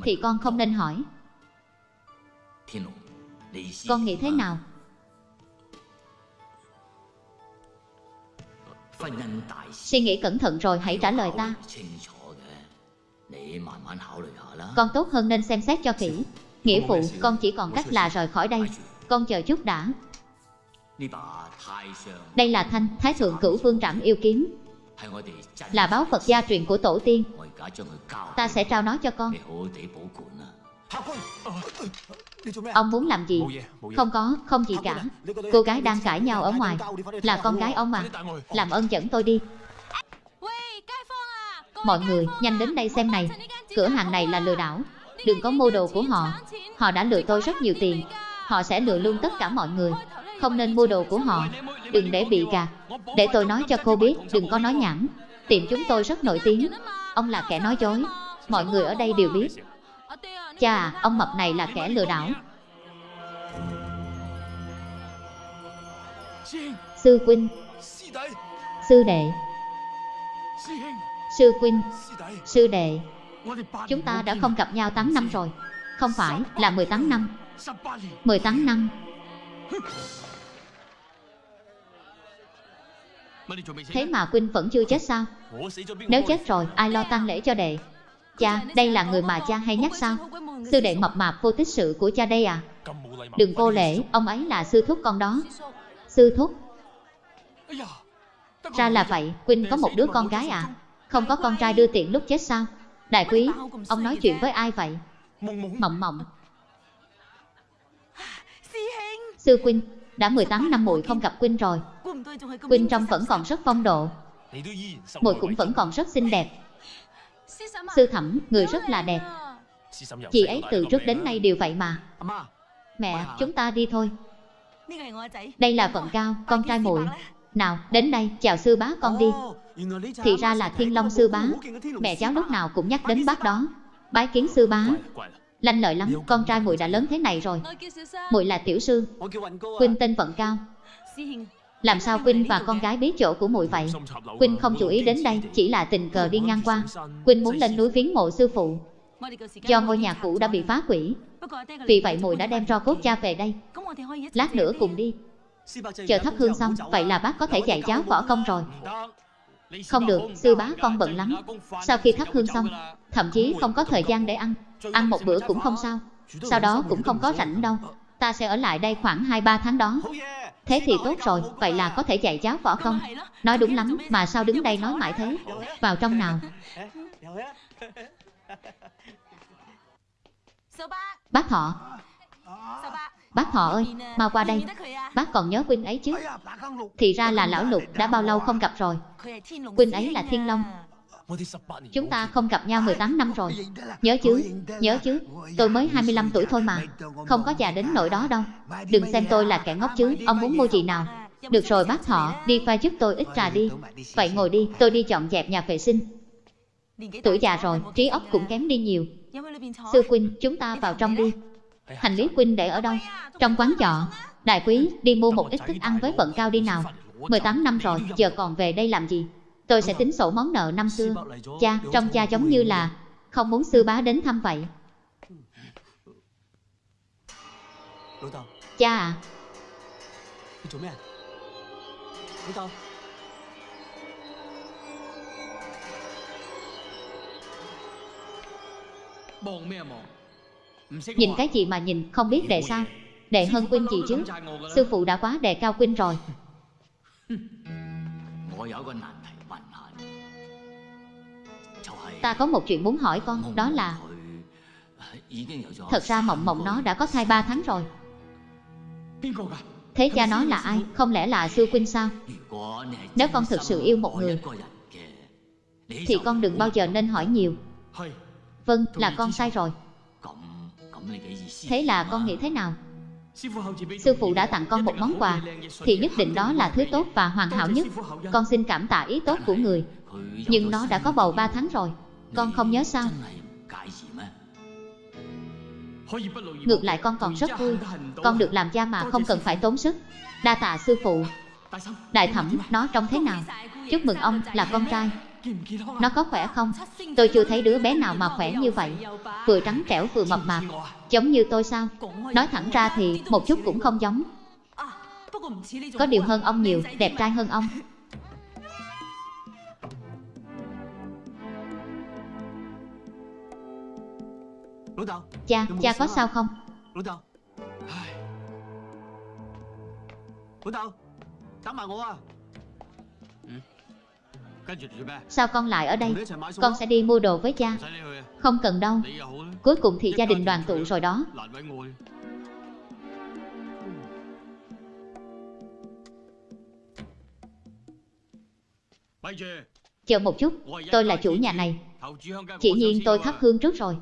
Thì con không nên hỏi. Con nghĩ thế nào? Suy nghĩ cẩn thận rồi hãy trả lời ta. Con tốt hơn nên xem xét cho kỹ. Nghĩa phụ, con chỉ còn cách là rời khỏi đây. Con chờ chút đã. Đây là thanh Thái Thượng Cửu Vương Trảm Yêu Kiếm, là báu Phật gia truyền của tổ tiên. Ta sẽ trao nó cho con. Ông muốn làm gì? Không có, không gì cả. Cô gái đang cãi nhau ở ngoài. Là con gái ông mà. Làm ơn dẫn tôi đi. Mọi người, nhanh đến đây xem này. Cửa hàng này là lừa đảo. Đừng có mua đồ của họ. Họ đã lừa tôi rất nhiều tiền. Họ sẽ lừa luôn tất cả mọi người. Không nên mua đồ của họ. Đừng để bị gạt. Để tôi nói cho cô biết, đừng có nói nhảm. Tiệm chúng tôi rất nổi tiếng. Ông là kẻ nói dối. Mọi người ở đây đều biết. Chà, ông mập này là kẻ lừa đảo. Sư huynh Sư đệ. Sư huynh Sư đệ. Chúng ta đã không gặp nhau 8 năm rồi. Không phải, là 18 năm. 18 năm. Thế mà Quynh vẫn chưa chết sao? Nếu chết rồi, ai lo tang lễ cho đệ? Cha, đây là người mà cha hay nhắc sao? Sư đệ mập mạp vô tích sự của cha đây à? Đừng vô lễ, ông ấy là sư thúc con đó. Sư thúc. Ra là vậy, Quynh có một đứa con gái à? Không có con trai đưa tiện lúc chết sao? Đại quý, ông nói chuyện với ai vậy? Mộng mộng. Sư Quynh, đã 18 năm muội không gặp Quynh rồi. Quynh trong vẫn còn rất phong độ. Muội cũng vẫn còn rất xinh đẹp. Sư thẩm, người rất là đẹp. Chị ấy từ trước đến nay đều vậy mà. Mẹ, chúng ta đi thôi. Đây là vận cao, con trai muội. Nào, đến đây, chào sư bá con đi. Thì ra là thiên long sư bá. Mẹ cháu lúc nào cũng nhắc đến bác đó. Bái kiến sư bá. Lanh lợi lắm, con trai muội đã lớn thế này rồi. Muội là tiểu sư. Huynh tên vận cao. Làm sao Quynh và con gái biết chỗ của muội vậy? Quynh không chú ý đến đây Chỉ là tình cờ đi ngang qua. Quynh muốn lên núi viếng mộ sư phụ. Do ngôi nhà cũ đã bị phá hủy. Vì vậy muội đã đem tro cốt cha về đây. Lát nữa cùng đi. Chờ thắp hương xong Vậy là bác có thể dạy cháu võ công rồi. Không được, sư bá con bận lắm. Sau khi thắp hương xong Thậm chí không có thời gian để ăn. Ăn một bữa cũng không sao. Sau đó cũng không có rảnh đâu. Ta sẽ ở lại đây khoảng 2-3 tháng đó. Thế thì tốt rồi, vậy là có thể dạy giáo võ công Nói đúng lắm, mà sao đứng đây nói mãi thế? Vào trong nào? Bác thọ. Bác thọ ơi, mau qua đây. Bác còn nhớ Quynh ấy chứ? Thì ra là lão lục đã bao lâu không gặp rồi? Quynh ấy là Thiên Long. Chúng ta không gặp nhau 18 năm rồi. Nhớ chứ, nhớ chứ. Tôi mới 25 tuổi thôi mà. Không có già đến nỗi đó đâu. Đừng xem tôi là kẻ ngốc chứ. Ông muốn mua gì nào? Được rồi bác họ, đi pha giúp tôi ít trà đi. Vậy ngồi đi, tôi đi chọn dẹp nhà vệ sinh. Tuổi già rồi, trí óc cũng kém đi nhiều. Sư Quynh, chúng ta vào trong đi. Hành lý Quynh để ở đâu? Trong quán trọ. Đại quý, đi mua một ít thức ăn với vận cao đi nào. 18 năm rồi, giờ còn về đây làm gì? Tôi sẽ tính sổ món nợ năm xưa. Cha, trong cha giống như là Không muốn sư bá đến thăm vậy. Cha à. Nhìn cái gì mà nhìn không biết đệ sao? Đệ hơn Quynh gì chứ? Sư phụ đã quá đề cao Quynh rồi. Ta có một chuyện muốn hỏi con Đó là Thật ra mộng mộng nó đã có thai 3 tháng rồi Thế cha nó là ai? Không lẽ là sư huynh sao? Nếu con thực sự yêu một người Thì con đừng bao giờ nên hỏi nhiều Vâng, là con sai rồi Thế là con nghĩ thế nào? Sư phụ đã tặng con một món quà Thì nhất định đó là thứ tốt và hoàn hảo nhất Con xin cảm tạ ý tốt của người Nhưng nó đã có bầu 3 tháng rồi con không nhớ sao? Ngược lại con còn rất vui. Con được làm gia mà không cần phải tốn sức. Đa tạ sư phụ. Đại thẩm, nó trông thế nào? Chúc mừng ông, là con trai. Nó có khỏe không? Tôi chưa thấy đứa bé nào mà khỏe như vậy. Vừa trắng trẻo vừa mập mạp. Giống như tôi sao? Nói thẳng ra thì một chút cũng không giống. Có điều hơn ông nhiều, đẹp trai hơn ông. Cha, cha có sao không? Sao con lại ở đây? Con sẽ đi mua đồ với cha. Không cần đâu. Cuối cùng thì gia đình đoàn tụ rồi đó. Chờ một chút, tôi là chủ nhà này. Chỉ nhiên tôi thắp hương trước rồi.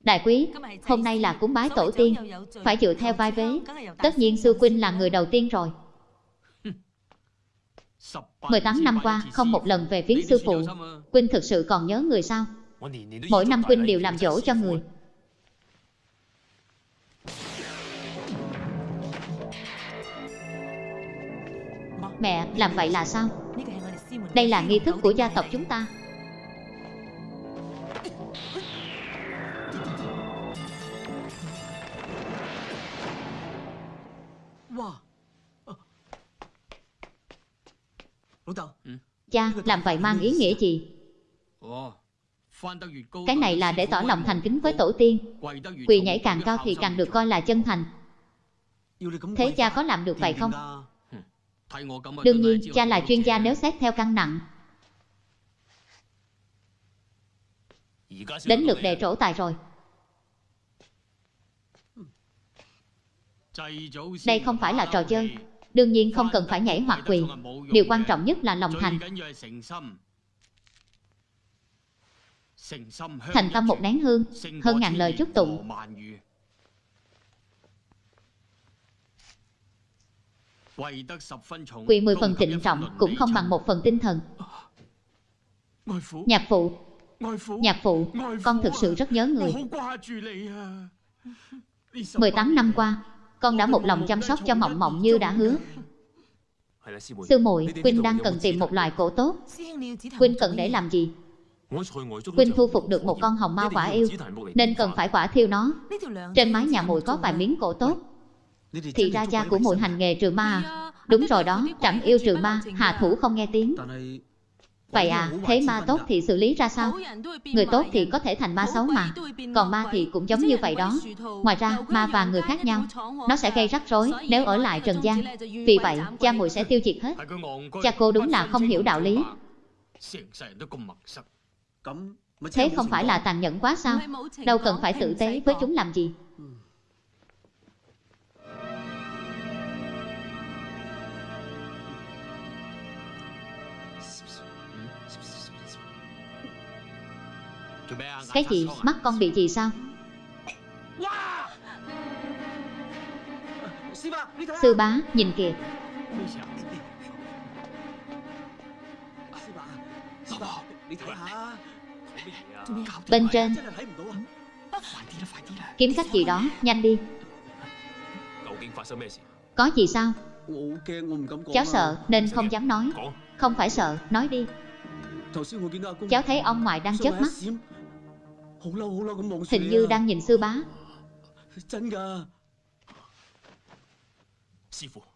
Đại quý, hôm nay là cúng bái tổ tiên. Phải dựa theo vai vế. Tất nhiên Sư Quynh là người đầu tiên rồi. 18 năm qua, không một lần về viếng sư phụ. Quynh thực sự còn nhớ người sao? Mỗi năm Quynh đều làm dỗ cho người. Mẹ, làm vậy là sao? Đây là nghi thức của gia tộc chúng ta. Wow. Cha, làm vậy mang ý nghĩa gì? Cái này là để tỏ lòng thành kính với tổ tiên. Quỳ nhảy càng cao thì càng được coi là chân thành. Thế cha có làm được vậy không? Đương nhiên, cha là chuyên gia nếu xét theo cân nặng. Đến lượt đề trổ tài rồi. Đây không phải là trò chơi. Đương nhiên không cần phải nhảy hoặc quỳ. Điều quan trọng nhất là lòng thành. Thành tâm một nén hương, hơn ngàn lời chúc tụng. Quỳ mười phần trịnh trọng cũng không bằng một phần tinh thần. Nhạc phụ, nhạc phụ, con thực sự rất nhớ người. 18 năm qua, con đã một lòng chăm sóc cho Mộng Mộng như đã hứa. Sư muội, Quynh đang cần tìm một loài cổ tốt. Quynh cần để làm gì? Quynh thu phục được một con hồng ma quả yêu, nên cần phải quả thiêu nó. Trên mái nhà muội có vài miếng cổ tốt. Thì ra gia của muội hành nghề trừ ma à? Đúng rồi đó, trẫm yêu trừ ma, hà thủ không nghe tiếng. Vậy à, thế ma tốt thì xử lý ra sao? Người tốt thì có thể thành ma xấu mà. Còn ma thì cũng giống như vậy đó. Ngoài ra, ma và người khác nhau. Nó sẽ gây rắc rối nếu ở lại trần gian. Vì vậy, cha muội sẽ tiêu diệt hết. Cha cô đúng là không hiểu đạo lý. Thế không phải là tàn nhẫn quá sao? Đâu cần phải tử tế với chúng làm gì. Cái gì? Mắt con bị gì sao? Sư bá, nhìn kìa Bên trên Kiếm cách gì đó, nhanh đi Có gì sao? Cháu sợ nên không dám nói Không phải sợ, nói đi Cháu thấy ông ngoại đang chớp mắt Hình như đang nhìn sư bá.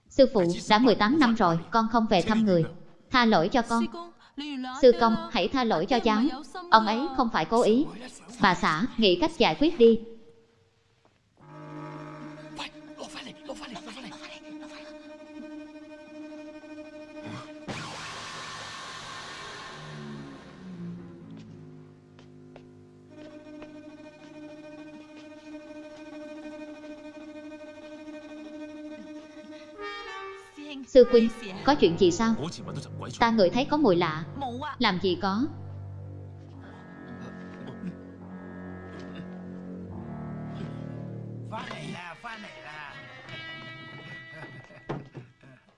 Sư phụ, đã 18 năm rồi Con không về thăm người. Tha lỗi cho con. Sư công, hãy tha lỗi cho cháu Ông ấy không phải cố ý. Bà xã, nghĩ cách giải quyết đi Sư Quynh, có chuyện gì sao? Ta ngửi thấy có mùi lạ. Làm gì có?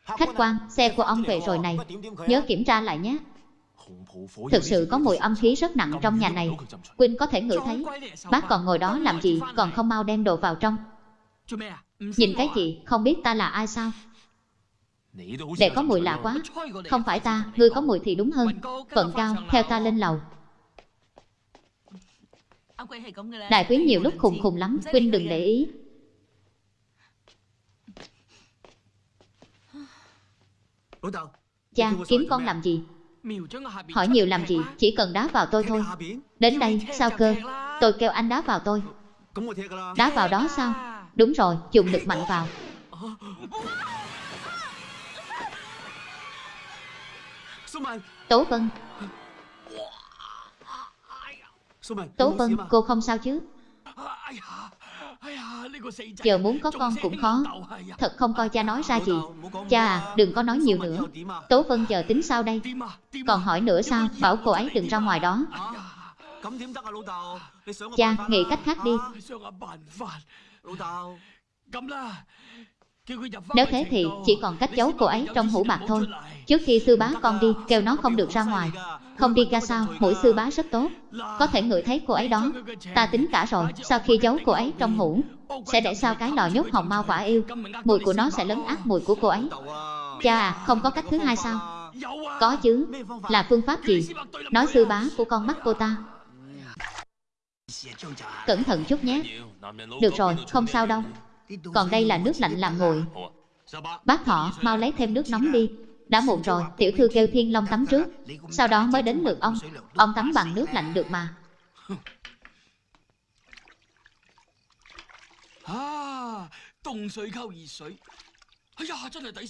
Khách quan, xe của ông về rồi này. Nhớ kiểm tra lại nhé. Thực sự có mùi âm khí rất nặng trong nhà này. Quynh có thể ngửi thấy. Bác còn ngồi đó làm gì? Còn không mau đem đồ vào trong. Nhìn cái gì? Không biết ta là ai sao? Đệ có mùi lạ quá. Không phải ta, ngươi có mùi thì đúng hơn. Vận cao, theo ta lên lầu. Đại quyến nhiều lúc khùng khùng lắm Quynh đừng để ý. Cha, kiếm con làm gì? Hỏi nhiều làm gì, chỉ cần đá vào tôi thôi. Đến đây, sao cơ? Tôi kêu anh đá vào tôi. Đá vào đó sao? Đúng rồi, dùng lực mạnh vào Tố Vân. Tố Vân, cô không sao chứ? Giờ muốn có con cũng khó. Thật không coi cha nói ra gì. Cha à, đừng có nói nhiều nữa. Tố Vân giờ tính sao đây. Còn hỏi nữa sao, bảo cô ấy đừng ra ngoài đó. Cha, nghĩ cách khác đi Nếu thế thì chỉ còn cách giấu cô ấy trong hũ bạc thôi. Trước khi sư bá con đi, kêu nó không được ra ngoài. Không đi ra sao, mũi sư bá rất tốt. Có thể ngửi thấy cô ấy đó. Ta tính cả rồi, sau khi giấu cô ấy trong hũ Sẽ để sau cái lò nhốt hồng mau quả yêu. Mùi của nó sẽ lấn át mùi của cô ấy. Cha à, không có cách thứ hai sao? Có chứ, là phương pháp gì? Nói sư bá của con mắt cô ta. Cẩn thận chút nhé Được rồi, không sao đâu Còn đây là nước lạnh làm nguội Bác thọ, mau lấy thêm nước nóng đi đã muộn rồi, tiểu thư kêu Thiên Long tắm trước Sau đó mới đến lượt ông Ông tắm bằng nước lạnh được mà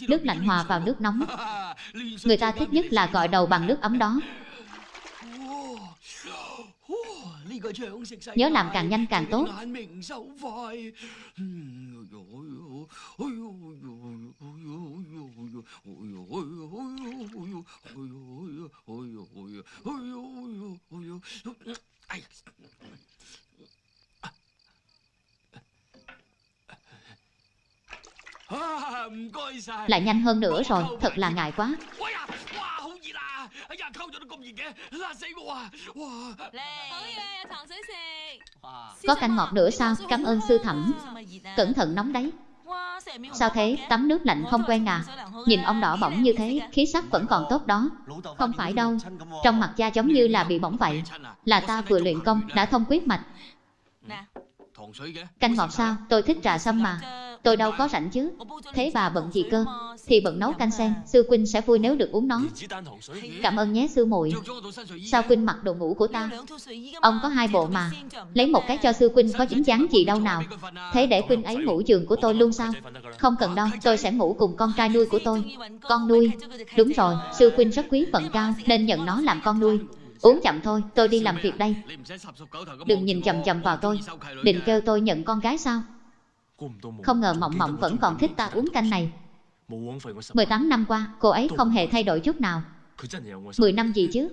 Nước lạnh hòa vào nước nóng Người ta thích nhất là gội đầu bằng nước ấm đó Nhớ làm càng nhanh càng tốt Lại nhanh hơn nữa rồi Thật là ngại quá. Có canh ngọt nữa sao? Cảm ơn sư thẩm. Cẩn thận nóng đấy Sao thế? Tắm nước lạnh không quen à? Nhìn ông đỏ bỏng như thế, Khí sắc vẫn còn tốt đó. Không phải đâu. Trong mặt da giống như là bị bỏng vậy. Là ta vừa luyện công, Đã thông quyết mạch. Canh ngọt sao? Tôi thích trà sâm mà. Tôi đâu có rảnh chứ. Thế bà bận gì cơ? Thì bận nấu canh sen. Sư Quynh sẽ vui nếu được uống nó. Cảm ơn nhé sư muội. Sao Quynh mặc đồ ngủ của ta? Ông có hai bộ mà. Lấy một cái cho sư Quynh có dính dáng gì đâu nào. Thế để Quynh ấy ngủ giường của tôi luôn sao Không cần đâu Tôi sẽ ngủ cùng con trai nuôi của tôi. Con nuôi. Đúng rồi Sư Quynh rất quý phận cao Nên nhận nó làm con nuôi Uống chậm thôi, tôi đi làm việc đây. Đừng nhìn chầm chầm vào tôi. Định kêu tôi nhận con gái sao? Không ngờ Mộng Mộng vẫn còn thích ta uống canh này. 18 năm qua, cô ấy không hề thay đổi chút nào. 10 năm gì chứ?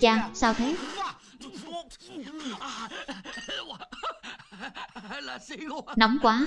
Cha, sao thế? Nóng quá.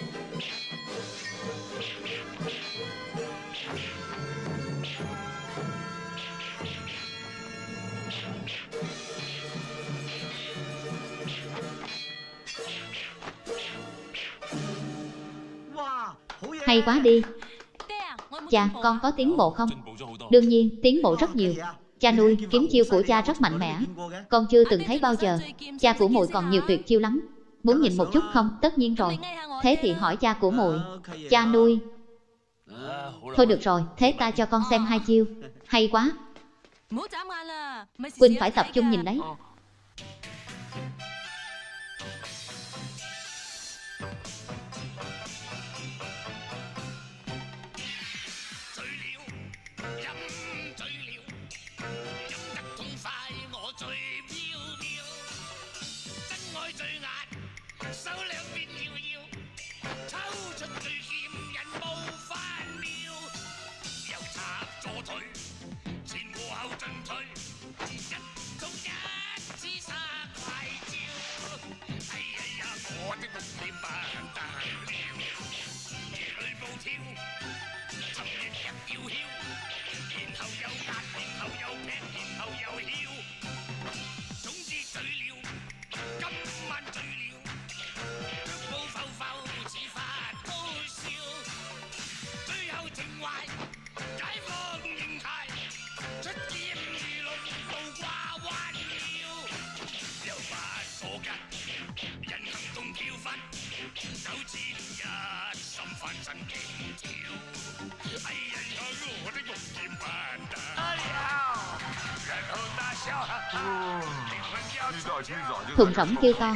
Hay quá đi. Cha, con có tiến bộ không? Đương nhiên, tiến bộ rất nhiều. Cha nuôi, kiếm chiêu của cha rất mạnh mẽ. Con chưa từng thấy bao giờ. Cha của muội còn nhiều tuyệt chiêu lắm. Muốn nhìn một chút không? Tất nhiên rồi. Thế thì hỏi cha của muội. Cha nuôi. Thôi được rồi, thế ta cho con xem hai chiêu. Hay quá. Quynh phải tập trung nhìn đấy. Thùng rỗng kêu to.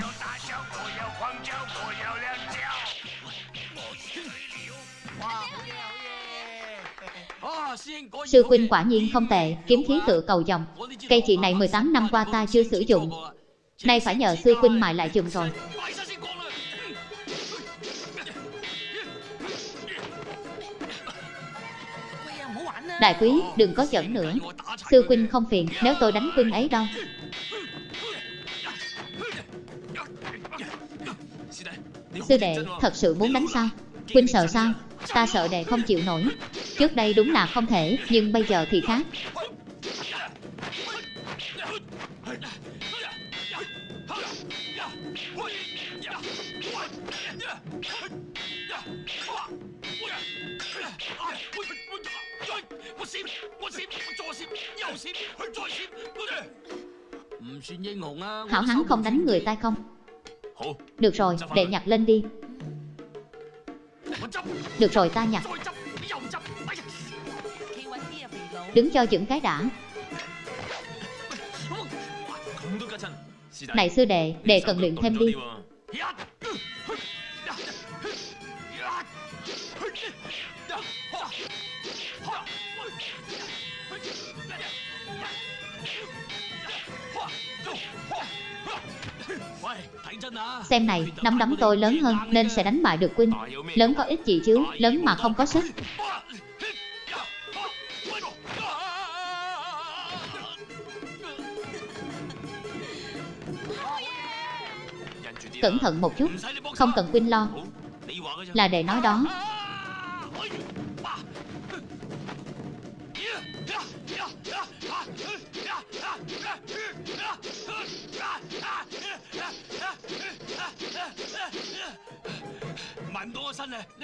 Sư huynh quả nhiên không tệ, kiếm khí tự cầu dòng. Cây chị này 18 năm qua ta chưa sử dụng. Nay phải nhờ sư huynh mài lại dùng rồi. Đại quý, đừng có giỡn nữa. Sư huynh không phiền, nếu tôi đánh huynh ấy đâu. Sư đệ, thật sự muốn đánh sao? Huynh sợ sao? Ta sợ đệ không chịu nổi. Trước đây đúng là không thể, nhưng bây giờ thì khác. Hảo hắn không đánh người ta không được rồi, để nhặt lên đi. Được rồi ta nhặt. Đứng cho chững cái đã. Này sư đệ, đệ cần luyện thêm đi. Xem này, nắm đấm tôi lớn hơn nên sẽ đánh bại được Quynh. Lớn có ích gì chứ, lớn mà không có sức. Cẩn thận một chút, không cần Quynh lo. Là để nói đó.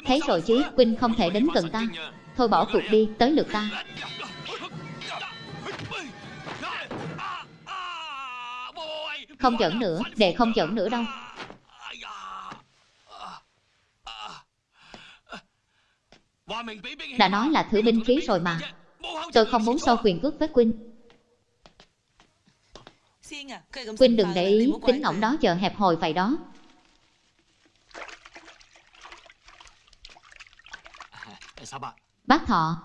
Thấy rồi chứ, Quynh không thể đến gần ta. Thôi bỏ cuộc đi, tới lượt ta. Không giỡn nữa, để không giỡn nữa đâu. Đã nói là thử binh khí rồi mà. Tôi không muốn so quyền cước với Quynh. Quynh đừng để ý, tính ngỗng đó giờ hẹp hồi vậy đó. Bác Thọ,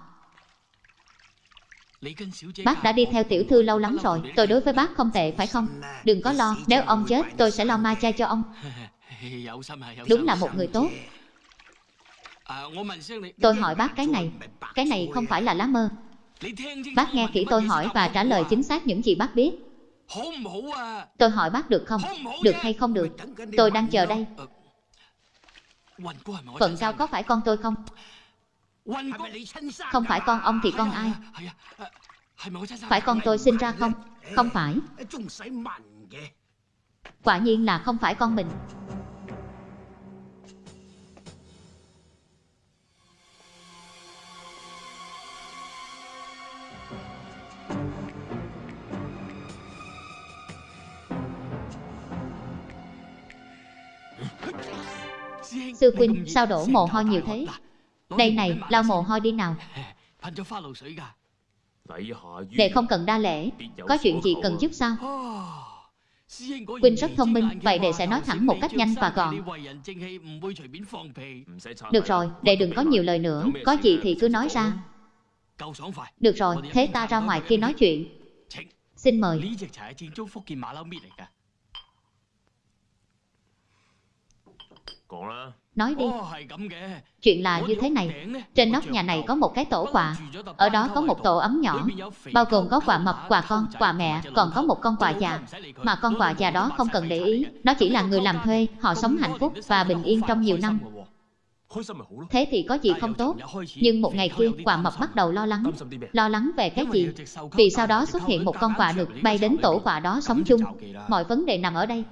bác đã đi theo tiểu thư lâu lắm rồi. Tôi đối với bác không tệ phải không? Đừng có lo, nếu ông chết tôi sẽ lo ma chay cho ông. Đúng là một người tốt. Tôi hỏi bác cái này, cái này không phải là lá mơ. Bác nghe kỹ tôi hỏi và trả lời chính xác những gì bác biết. Tôi hỏi bác được không? Được hay không được? Tôi đang chờ đây. Vận cao có phải con tôi không? Không phải con ông thì con ai? Phải con tôi sinh ra không? Không phải. Quả nhiên là không phải con mình. Sư Quynh, sao đổ mồ hôi nhiều thế? Đây này, lau mồ hôi đi nào. Đệ không cần đa lễ. Có chuyện gì cần giúp sao? Quynh rất thông minh, vậy đệ sẽ nói thẳng một cách nhanh và gọn. Được rồi, đệ đừng có nhiều lời nữa. Có gì thì cứ nói ra. Được rồi, thế ta ra ngoài kia nói chuyện. Xin mời nói đi. Chuyện là như thế này. trên nóc nhà này có một cái tổ quạ ở đó có một tổ ấm nhỏ. Bao gồm có quạ mập quạ con quạ mẹ. còn có một con quạ già. mà con quạ già đó không cần để ý. nó chỉ là người làm thuê họ sống hạnh phúc và bình yên trong nhiều năm. Thế thì có gì không tốt. Nhưng một ngày kia quả mập bắt đầu lo lắng. Lo lắng về cái gì? Vì sau đó xuất hiện một con quả được bay đến tổ quả đó sống chung Mọi vấn đề nằm ở đây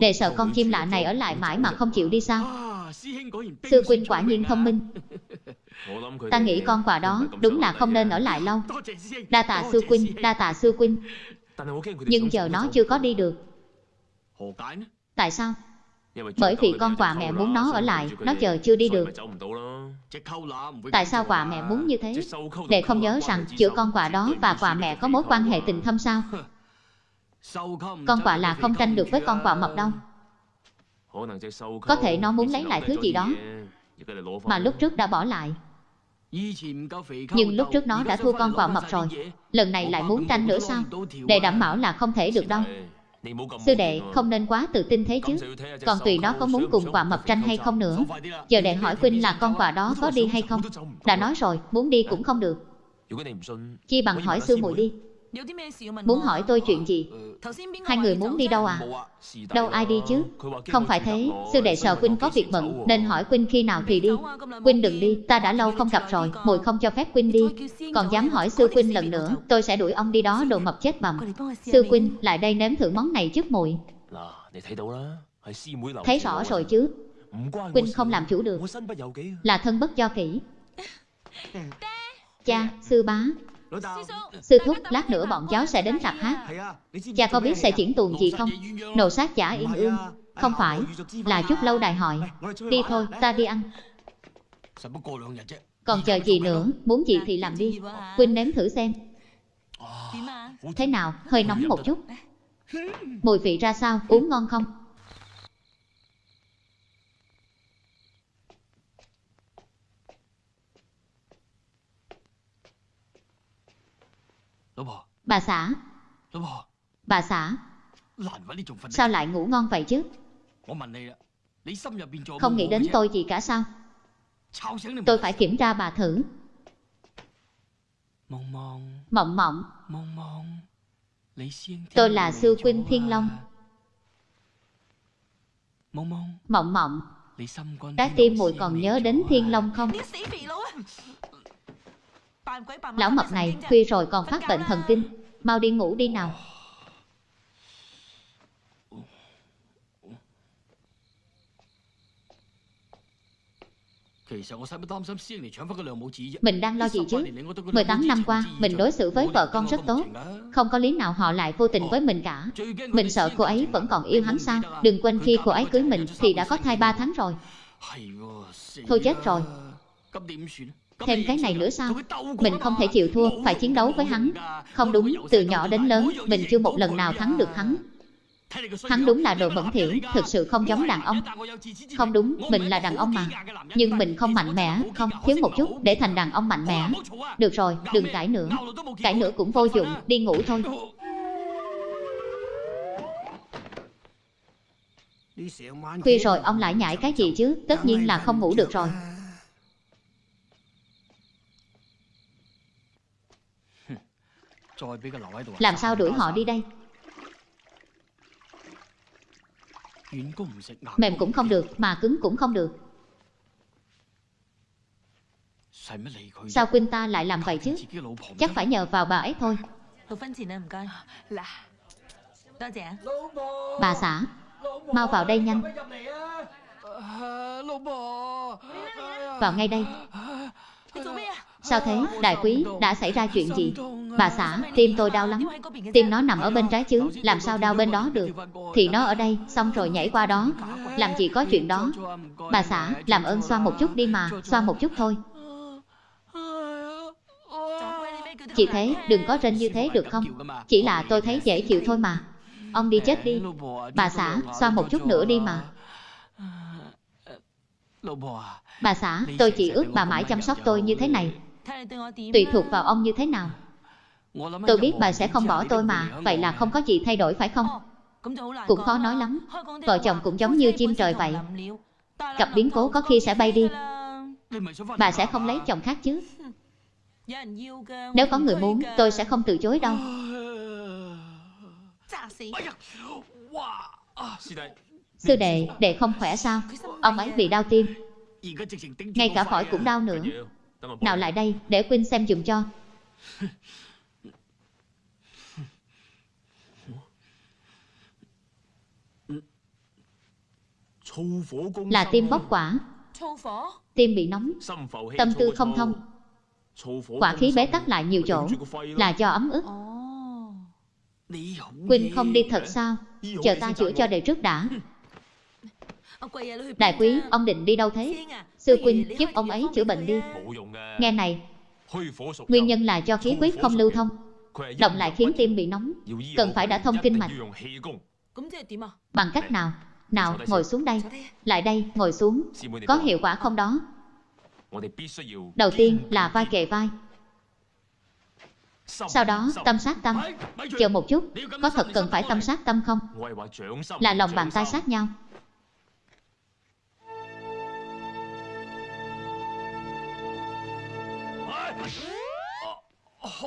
để sợ con chim lạ này ở lại mãi mà không chịu đi sao? Sư huynh quả nhiên thông minh. Ta nghĩ con quà đó đúng là không nên ở lại lâu. Đa tạ sư huynh, đa tạ sư huynh Nhưng giờ nó chưa có đi được. Tại sao? Bởi vì con quà mẹ muốn nó ở lại, nó giờ chưa đi được. Tại sao quả mẹ muốn như thế? Để không nhớ rằng giữa con quà đó và quả mẹ có mối quan hệ tình thâm sao? Con quạ là không tranh được với con quạ mập đâu Có thể nó muốn lấy lại thứ gì đó Mà lúc trước đã bỏ lại. Nhưng lúc trước nó đã thua con quạ mập rồi. Lần này lại muốn tranh nữa sao? Để đảm bảo là không thể được đâu. Sư đệ không nên quá tự tin thế chứ. Còn tùy nó có muốn cùng quạ mập tranh hay không nữa. Giờ đệ hỏi Quynh là con quạ đó có đi hay không Đã nói rồi muốn đi cũng không được. Chi bằng hỏi sư muội? đi. Muốn hỏi tôi chuyện gì? Hai người muốn đi đâu à? Đâu ai đi chứ? Không phải thế, sư đệ sợ Quynh có việc bận Nên hỏi Quynh khi nào thì đi. Quynh đừng đi, ta đã lâu không gặp rồi. Mùi không cho phép Quynh đi. Còn dám hỏi sư Quynh lần nữa Tôi sẽ đuổi ông đi đó đồ mập chết bầm. Sư Quynh, lại đây nếm thử món này trước mùi. Thấy rõ rồi chứ. Quynh không làm chủ được. Là thân bất do kỹ Cha, sư bá Sư thúc, lát nữa bọn cháu sẽ đến rạp hát. Cha có biết sẽ chuyển tuồng gì không? Nổ sát giả yên ương. Không phải, là chút lâu đài hỏi. Đi thôi, ta đi ăn. Còn chờ gì nữa, muốn gì thì làm đi. Quynh nếm thử xem. Thế nào, hơi nóng một chút. Mùi vị ra sao, uống ngon không? Bà xã. Bà xã. Sao lại ngủ ngon vậy chứ? Không nghĩ đến tôi gì cả sao? Tôi phải kiểm tra bà thử. Mộng mộng. Tôi là sư huynh Thiên Long. Mộng mộng. Trái tim muội còn nhớ đến Thiên Long không? Lão mập này khuya rồi còn phát bệnh thần kinh. Mau đi ngủ đi nào. Mình đang lo gì chứ? 18 năm qua, Mình đối xử với vợ con rất tốt. Không có lý nào họ lại vô tình với mình cả. Mình sợ cô ấy vẫn còn yêu hắn sao? Đừng quên khi cô ấy cưới mình Thì đã có thai 3 tháng rồi. Thôi chết rồi. Thêm cái này nữa sao? Mình không thể chịu thua, phải chiến đấu với hắn. Không đúng, từ nhỏ đến lớn, mình chưa một lần nào thắng được hắn. Hắn đúng là đồ bẩn thiểu, thực sự không giống đàn ông. Không đúng, mình là đàn ông mà. Nhưng mình không mạnh mẽ, không, thiếu một chút để thành đàn ông mạnh mẽ. Được rồi, đừng cãi nữa. Cãi nữa cũng vô dụng, đi ngủ thôi. Khuya rồi ông lại nhảy cái gì chứ, tất nhiên là không ngủ được rồi. Làm sao đuổi họ đi đây? Mềm cũng không được Mà cứng cũng không được. Sao Quynh ta lại làm vậy chứ? Chắc phải nhờ vào bà ấy thôi. Bà xã. Mau vào đây nhanh. Vào ngay đây. Sao thế, đại quý, đã xảy ra chuyện gì? Bà xã, tim tôi đau lắm. Tim nó nằm ở bên trái chứ, làm sao đau bên đó được? Thì nó ở đây, xong rồi nhảy qua đó. Làm gì có chuyện đó? Bà xã, làm ơn xoa một chút đi mà, xoa một chút thôi. Chị thế, đừng có rên như thế được không? Chỉ là tôi thấy dễ chịu thôi mà. Ông đi chết đi. Bà xã, xoa một chút nữa đi mà. Bà xã, tôi chỉ ước bà mãi chăm sóc tôi như thế này. Tùy thuộc vào ông như thế nào? Tôi biết bà sẽ không bỏ tôi mà. Vậy là không? có gì thay đổi phải không? Cũng khó nói lắm. Vợ chồng cũng giống như chim trời vậy. cặp biến cố có khi sẽ bay đi Bà sẽ không lấy chồng khác chứ. Nếu có người muốn tôi sẽ không từ chối đâu. Sư đệ, đệ không khỏe sao? Ông ấy bị đau tim. Ngay cả phổi cũng đau nữa. Nào lại đây, để Quynh xem dùm cho. Là tim bóc quả. Tim bị nóng, tâm tư không thông. Quả khí bế tắc lại nhiều chỗ, là do ấm ức. Quynh không đi thật sao? Chờ ta chữa cho đầy trước đã. Đại quý, ông định đi đâu thế? Sư Quynh, giúp ông ấy chữa bệnh đi. Nghe này Nguyên nhân là do khí huyết không lưu thông. Động lại khiến tim bị nóng. Cần phải đã thông kinh mạch. Bằng cách nào? Nào, ngồi xuống đây. Lại đây, ngồi xuống. Có hiệu quả không đó? Đầu tiên là vai kề vai. Sau đó tâm sát tâm. Chờ một chút. Có thật cần phải tâm sát tâm không? Là lòng bàn tay sát nhau.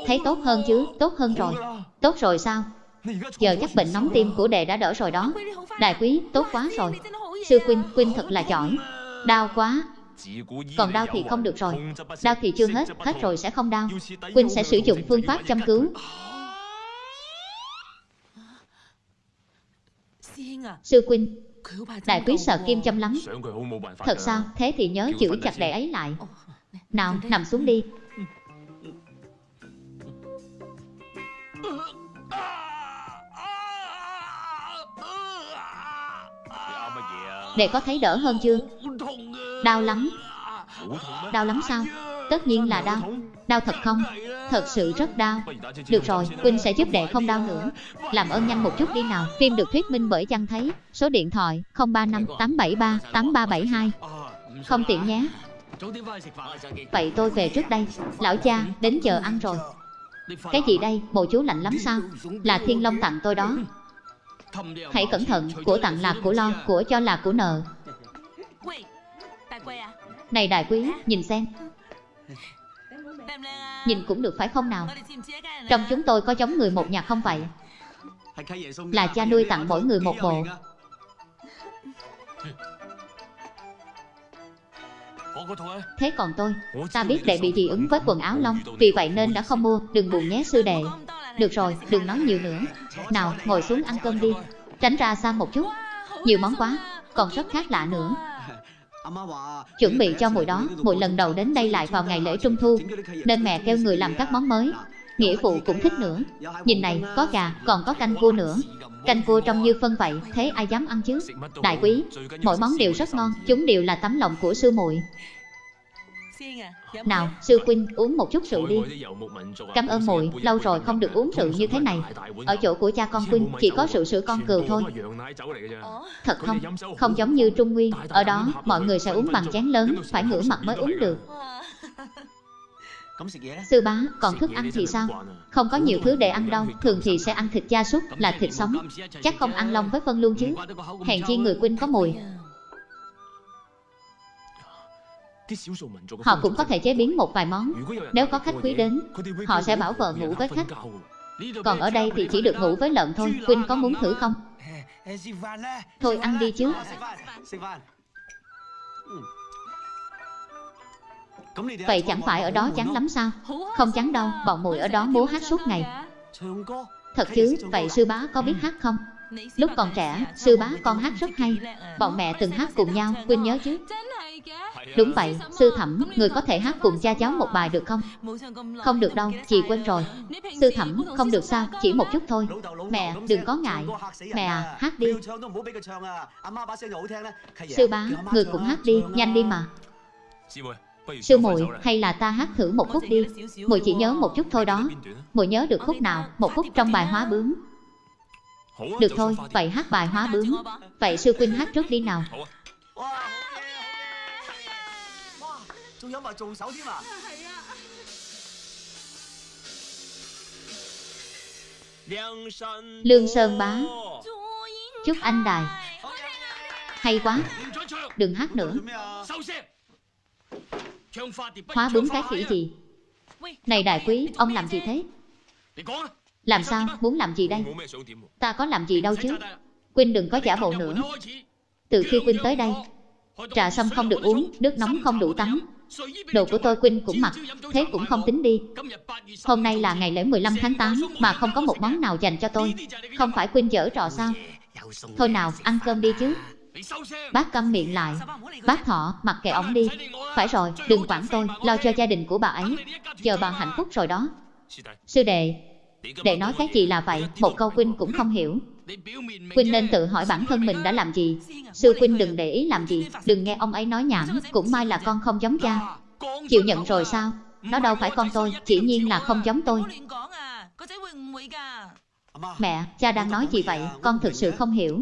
Thấy tốt hơn chứ, tốt hơn rồi. Tốt rồi sao? Giờ chắc bệnh nóng tim của đệ đã đỡ rồi đó. Đại quý, tốt quá rồi. Sư Quynh, Quynh thật là giỏi. Đau quá. Còn đau thì không được rồi. Đau thì chưa hết, hết rồi sẽ không đau. Quynh sẽ sử dụng phương pháp chăm cứu. Sư Quynh Đại quý sợ kim châm lắm. Thật sao, thế thì nhớ giữ chặt đệ ấy lại. Nào, nằm xuống đi. Để có thấy đỡ hơn chưa? Đau lắm. Đau lắm sao? Tất nhiên là đau. Đau thật không? Thật sự rất đau. Được rồi, Quỳnh sẽ giúp đệ không đau nữa. Làm ơn nhanh một chút đi nào. Phim được thuyết minh bởi chăng thấy. Số điện thoại 035 873 8372 Không tiện nhé. Vậy? Tôi về trước đây. Lão cha đến giờ ăn rồi. Cái gì đây? Bộ chú lạnh lắm sao? Là thiên long tặng tôi đó. Hãy cẩn thận. Của tặng là của lo Của cho là của nợ. Này đại quý nhìn xem. Nhìn cũng được phải không nào? Trong chúng tôi có giống người một nhà không vậy? Là cha nuôi tặng mỗi người một bộ. Thế còn tôi, ta biết đệ bị dị ứng với quần áo lông, vì vậy nên đã không mua, đừng buồn nhé sư đệ. Được rồi, đừng nói nhiều nữa. Nào, ngồi xuống ăn cơm đi. Tránh ra xa một chút, nhiều món quá, còn rất khác lạ nữa. Chuẩn bị cho mùi đó, mùi lần đầu đến đây lại vào ngày lễ trung thu, nên mẹ kêu người làm các món mới. Nghĩa phụ cũng thích nữa. Nhìn này, có gà, còn có canh cua nữa. Canh cua trông như phân vậy, thế ai dám ăn chứ? Đại quý, mỗi món đều rất ngon, chúng đều là tấm lòng của sư muội. Nào, sư huynh uống một chút rượu đi. Cảm ơn muội, lâu rồi không được uống rượu như thế này. Ở chỗ của cha con huynh chỉ có rượu sữa con cừu thôi. Thật không? Không giống như Trung Nguyên, ở đó mọi người sẽ uống bằng chén lớn, phải ngửa mặt mới uống được. Sư bá, còn thức ăn thì sao? Không có nhiều thứ để ăn đâu, thường thì sẽ ăn thịt gia súc, là thịt sống. Chắc không ăn lông với phân luôn chứ. Hèn chi người huynh có mùi. Họ cũng có thể chế biến một vài món. Nếu có khách quý đến, họ sẽ bảo vợ ngủ với khách. Còn ở đây thì chỉ được ngủ với lợn thôi. Huynh có muốn thử không? Thôi ăn đi chứ. Vậy chẳng phải ở đó chán lắm sao? Không chán đâu, bọn muội ở đó múa hát suốt ngày. Thật chứ, vậy sư bá có biết hát không? Lúc còn trẻ, sư bá con hát rất hay. Bọn mẹ từng hát cùng nhau, Quynh nhớ chứ? Đúng vậy, sư thẩm, người có thể hát cùng cha cháu một bài được không? Không được đâu, chị quên rồi. Sư thẩm, không được sao, chỉ một chút thôi. Mẹ, đừng có ngại. Mẹ à, hát đi. Sư bá, người cũng hát đi, nhanh đi mà. Sư muội, hay là ta hát thử một khúc đi. Muội chỉ nhớ một chút thôi đó. Muội nhớ được khúc nào? Một khúc trong bài hóa bướm. Được thôi, vậy hát bài hóa bướm. Vậy sư huynh hát trước đi nào. Lương Sơn bá, chúc anh đài. Hay quá, đừng hát nữa. Hóa bướm cái khỉ gì? Này đại quý, ông làm gì thế? Làm sao, muốn làm gì đây? Ta có làm gì đâu chứ? Quynh đừng có giả bộ nữa. Từ khi Quynh tới đây, trà sâm không được uống, nước nóng không đủ tắm. Đồ của tôi Quynh cũng mặc, thế cũng không tính đi. Hôm nay là ngày lễ 15 tháng 8 mà không có một món nào dành cho tôi. Không phải Quynh dở trò sao? Thôi nào, ăn cơm đi chứ. Bác câm miệng lại. Bác thọ, mặc kệ ổng đi. Phải rồi, đừng quản tôi, lo cho gia đình của bà ấy. Chờ bà hạnh phúc rồi đó. Sư đệ, đệ nói cái gì là vậy, một câu Quynh cũng không hiểu. Quynh nên tự hỏi bản thân mình đã làm gì. Sư Quynh đừng để ý làm gì, đừng nghe ông ấy nói nhảm, cũng may là con không giống cha. Chịu nhận rồi sao? Nó đâu phải con tôi, chỉ nhiên là không giống tôi. Mẹ, cha đang nói gì vậy, con thực sự không hiểu.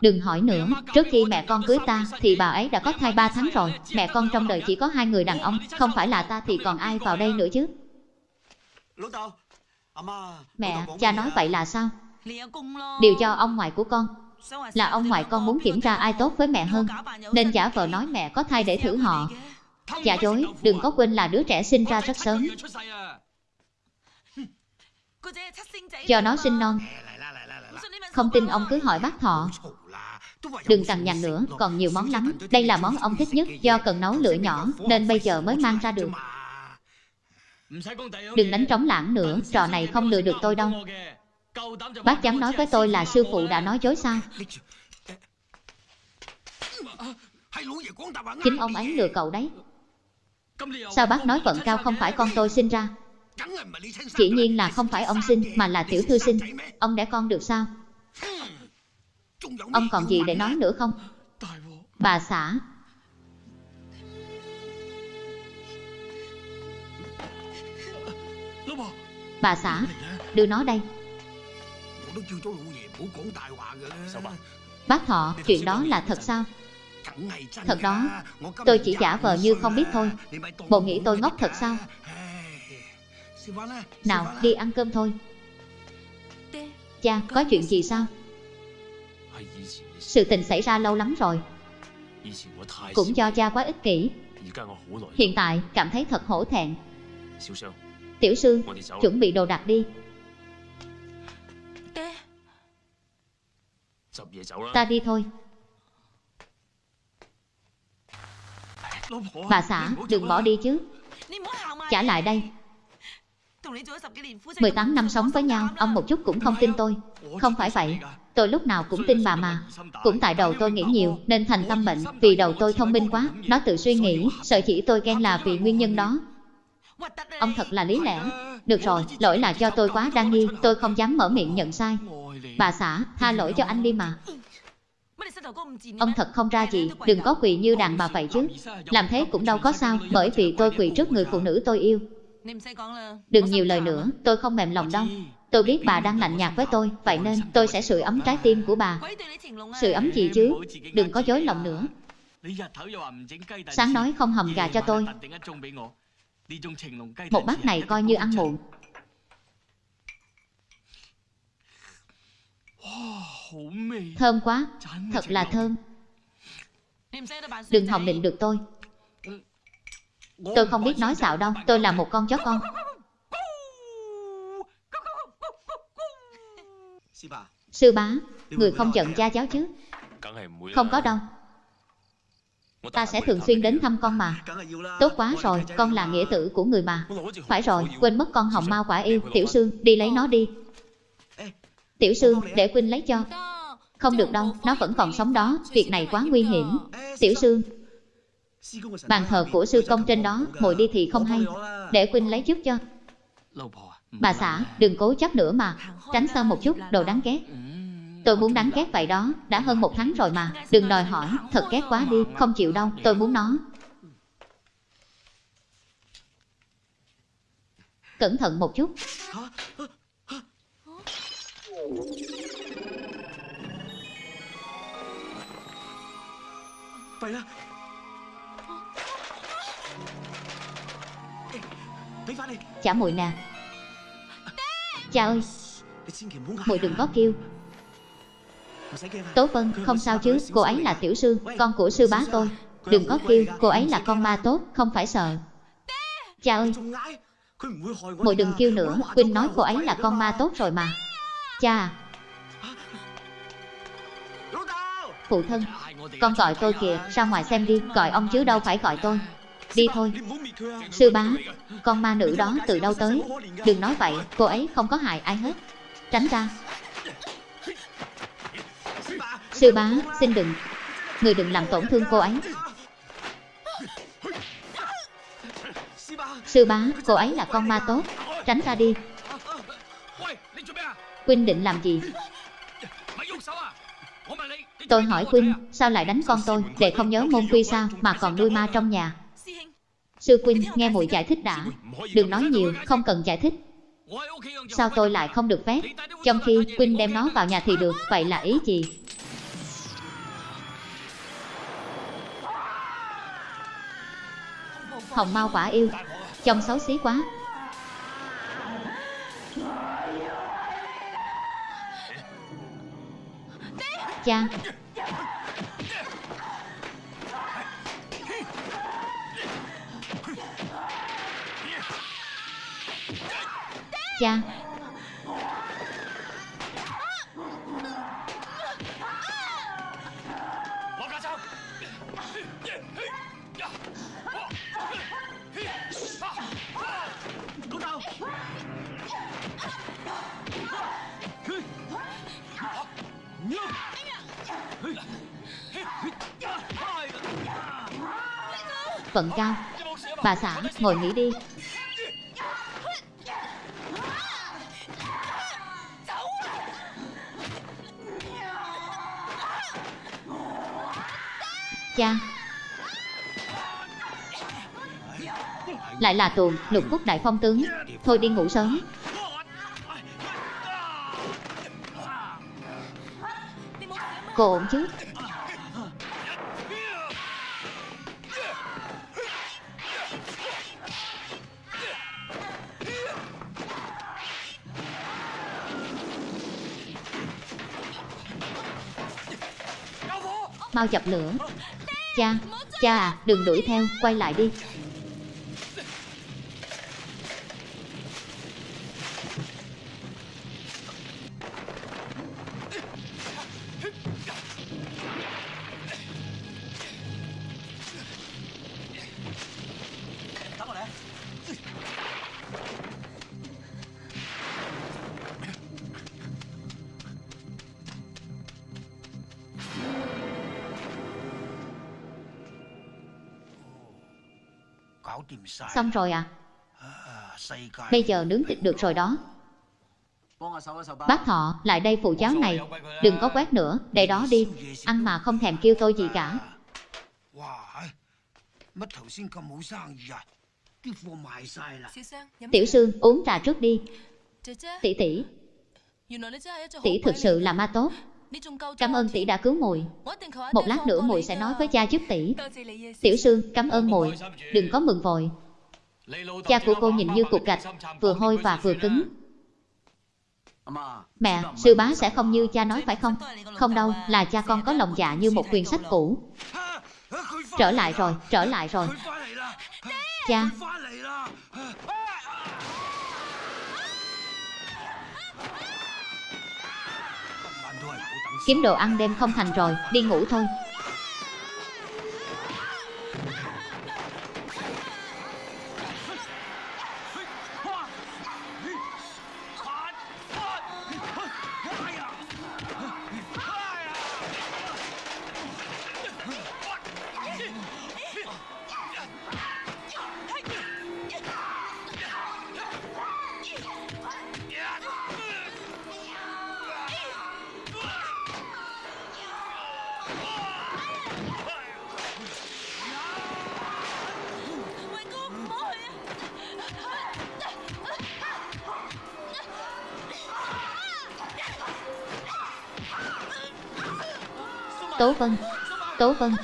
Đừng hỏi nữa, trước khi mẹ con cưới ta, thì bà ấy đã có thai 3 tháng rồi. Mẹ con trong đời chỉ có hai người đàn ông, không phải là ta thì còn ai vào đây nữa chứ. Mẹ, cha nói vậy là sao? Điều do ông ngoại của con Là ông ngoại con muốn kiểm tra ai tốt với mẹ hơn Nên giả vờ nói mẹ có thai để thử họ. Giả dối, đừng có quên là đứa trẻ sinh ra rất sớm. Cho nó sinh non. Không tin ông cứ hỏi bác thọ. Đừng cằn nhằn nữa, còn nhiều món lắm. Đây là món ông thích nhất Do cần nấu lửa nhỏ Nên bây giờ mới mang ra được. Đừng đánh trống lãng nữa Trò này không lừa được tôi đâu Bác dám nói với tôi là sư phụ đã nói dối sao? Chính ông ấy lừa cậu đấy. Sao bác nói vận cao không phải con tôi sinh ra? Chỉ nhiên là không phải ông sinh Mà là tiểu thư sinh. Ông đẻ con được sao? Ông còn gì để nói nữa không? Bà xã, bà xã, đưa nó đây. Sao bà? Bác Thọ, chuyện đó là thật sao? Thật đó, tôi chỉ giả vờ như không biết thôi. Bộ nghĩ tôi ngốc thật sao? Nào, đi ăn cơm thôi.爹， Cha, có chuyện gì sao? 系以前嘅事， Sự tình xảy ra lâu lắm rồi. 以前我太 Cũng do cha quá ích kỷ. 而家我好耐。 Hiện tại, cảm thấy thật hổ thẹn. 小双， Tiểu sư, 我哋走啦。 chuẩn bị đồ đạc đi. Ta đi thôi. Bà xã đừng bỏ đi. chứ. Trả lại đây. 18 năm sống với nhau Ông một chút cũng không tin tôi. Không phải vậy. Tôi lúc nào cũng tin bà mà. Cũng tại đầu tôi nghĩ nhiều Nên thành tâm bệnh. Vì đầu tôi thông minh quá Nó tự suy nghĩ Sợ chỉ tôi ghen là vì nguyên nhân đó. Ông thật là lý lẽ. Được rồi, lỗi là cho tôi quá đa nghi. Tôi không dám mở miệng nhận sai. Bà xã, tha lỗi cho anh đi mà. Ông thật không ra gì Đừng có quỳ như đàn bà vậy chứ. Làm thế cũng đâu có sao Bởi vì tôi quỳ trước người phụ nữ tôi yêu. Đừng nhiều lời nữa Tôi không mềm lòng đâu. Tôi biết bà đang lạnh nhạt với tôi Vậy nên tôi sẽ sưởi ấm trái tim của bà. Sưởi ấm gì chứ? Đừng có dối lòng nữa. Sáng nói không hầm gà cho tôi. Một bát này coi như ăn muộn Thơm quá, thật là thơm Đừng hòng định được tôi Tôi không biết nói xạo đâu, tôi là một con chó con Sư bá, người không giận cha cháu chứ Không có đâu Ta sẽ thường xuyên đến thăm con mà Tốt quá rồi, con là nghĩa tử của người mà Phải rồi, quên mất con hồng ma quả yêu Tiểu sư, đi lấy nó đi Tiểu Sương, để Quynh lấy cho. Không được đâu, nó vẫn còn sống đó, việc này quá nguy hiểm. Tiểu Sương, bàn thờ của sư công trên đó, mồi đi thì không hay. Để Quynh lấy trước cho. Bà xã, đừng cố chấp nữa mà, tránh xa một chút, đồ đáng ghét. Tôi muốn đáng ghét vậy đó, đã hơn một tháng rồi mà, đừng đòi hỏi, thật ghét quá đi, không chịu đâu, tôi muốn nó, cẩn thận một chút Chả muội nè. Cha ơi Muội đừng có kêu. Tố Vân không sao chứ Cô ấy là tiểu sư Con của sư bá tôi. Đừng có kêu Cô ấy là con ma tốt Không phải sợ. Cha ơi. Muội đừng kêu nữa Quynh nói cô ấy là con ma tốt rồi mà Cha. Phụ thân, Con gọi tôi kìa, Ra ngoài xem đi, Gọi ông chứ đâu phải gọi tôi. Đi thôi. Sư bá, Con ma nữ đó từ đâu tới? Đừng nói vậy, Cô ấy không có hại ai hết. Tránh ra. Sư bá, Xin đừng. Người đừng làm tổn thương cô ấy. Sư bá, Cô ấy là con ma tốt. Tránh ra đi. Quynh định làm gì? Tôi hỏi Quynh, Sao lại đánh con tôi Để không nhớ môn quy sao Mà còn nuôi ma trong nhà? Sư Quynh nghe muội giải thích đã. Đừng nói nhiều, Không cần giải thích. Sao tôi lại không được phép? Trong khi Quynh đem nó vào nhà thì được, Vậy là ý gì? Hồng Mao quả yêu. Trông xấu xí quá. Cha. Cha. Vận cao. Bà xã ngồi nghỉ đi. Cha. Lại là tuồng, lục quốc đại phong tướng. Thôi đi ngủ sớm. Cô ổn chứ? Mau dập lửa. Cha, cha à, đừng đuổi theo, quay lại đi. Xong rồi à? Bây giờ nướng thịt được rồi đó. Bác thọ, lại đây phụ cháo này. Đừng có quét nữa, để đó đi. Ăn mà không thèm kêu tôi gì cả. Tiểu Sương, uống trà trước đi. Tỷ tỷ. Tỷ thực sự là ma tốt. Cảm ơn tỷ đã cứu muội. Một lát nữa muội sẽ nói với cha giúp tỷ. Tiểu sư, cảm ơn muội. Đừng có mừng vội. Cha của cô nhìn như cục gạch, vừa hôi và vừa cứng. Mẹ, sư bá sẽ không như cha nói phải không? Không đâu, là cha con có lòng dạ như một quyển sách cũ. Trở lại rồi, trở lại rồi. Cha. Kiếm đồ ăn đêm không thành rồi, đi ngủ thôi. Vân. Tố Vân.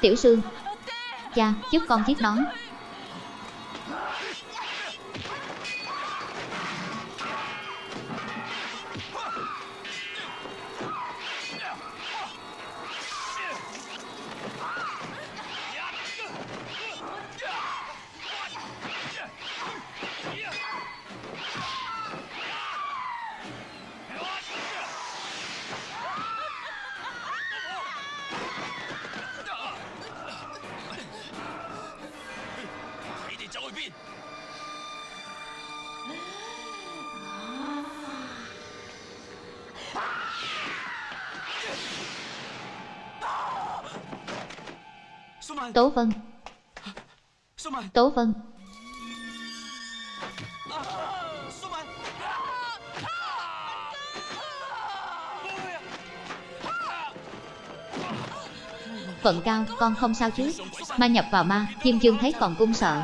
Tiểu Sương. Cha, giúp con giết nó. Tố Vân. Tố Vân. Vận cao, con không sao chứ. Ma nhập vào ma, Diêm Dương thấy còn cung sợ.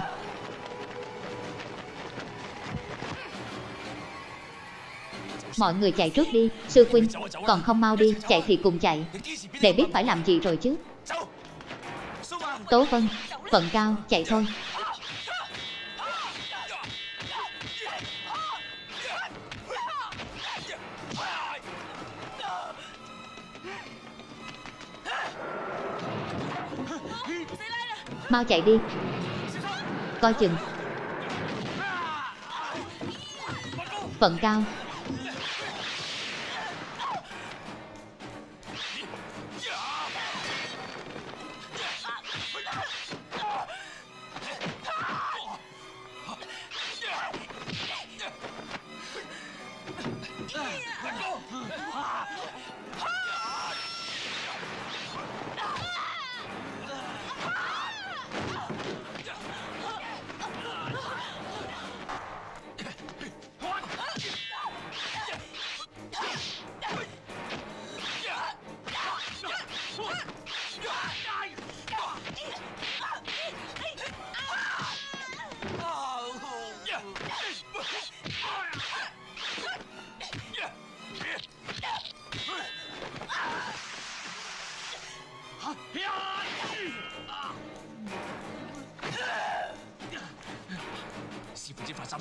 Mọi người chạy trước đi, sư huynh. Còn không mau đi, chạy thì cùng chạy. Để biết phải làm gì rồi chứ Tố Vân, phận cao, chạy thôi. Mau chạy đi. Coi chừng. Phận cao.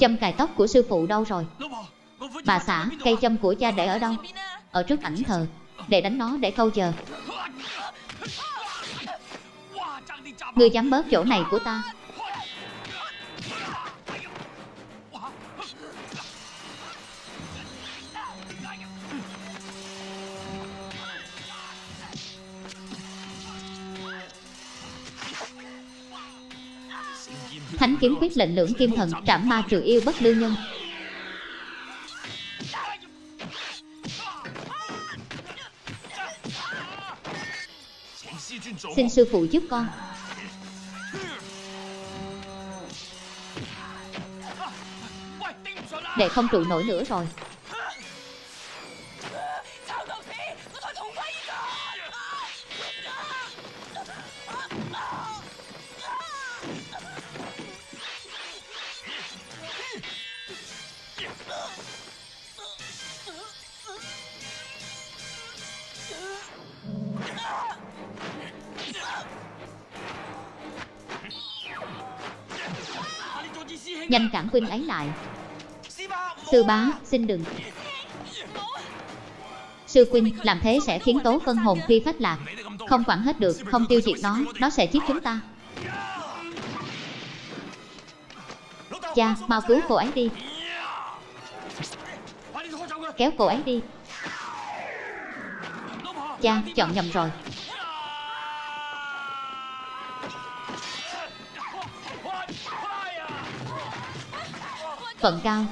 Châm cài tóc của sư phụ đâu rồi? Bà xã, cây châm của cha để ở đâu? Ở trước ảnh thờ. Để đánh nó để câu chờ. Ngươi dám bớt chỗ này của ta. Kiếm quyết lệnh lưỡng kim thần, trảm ma trừ yêu bất lưu nhân. Xin sư phụ giúp con. Đệ không trụ nổi nữa rồi. nhanh cản huynh ấy lại. Sư bá, xin đừng. Sư huynh làm thế sẽ khiến tố phân hồn phi phách lạc. Không quản hết được, không tiêu diệt nó nó sẽ giết chúng ta. Cha, mau cứu cô ấy đi. Kéo cô ấy đi. Cha, chọn nhầm rồi. Vận cao.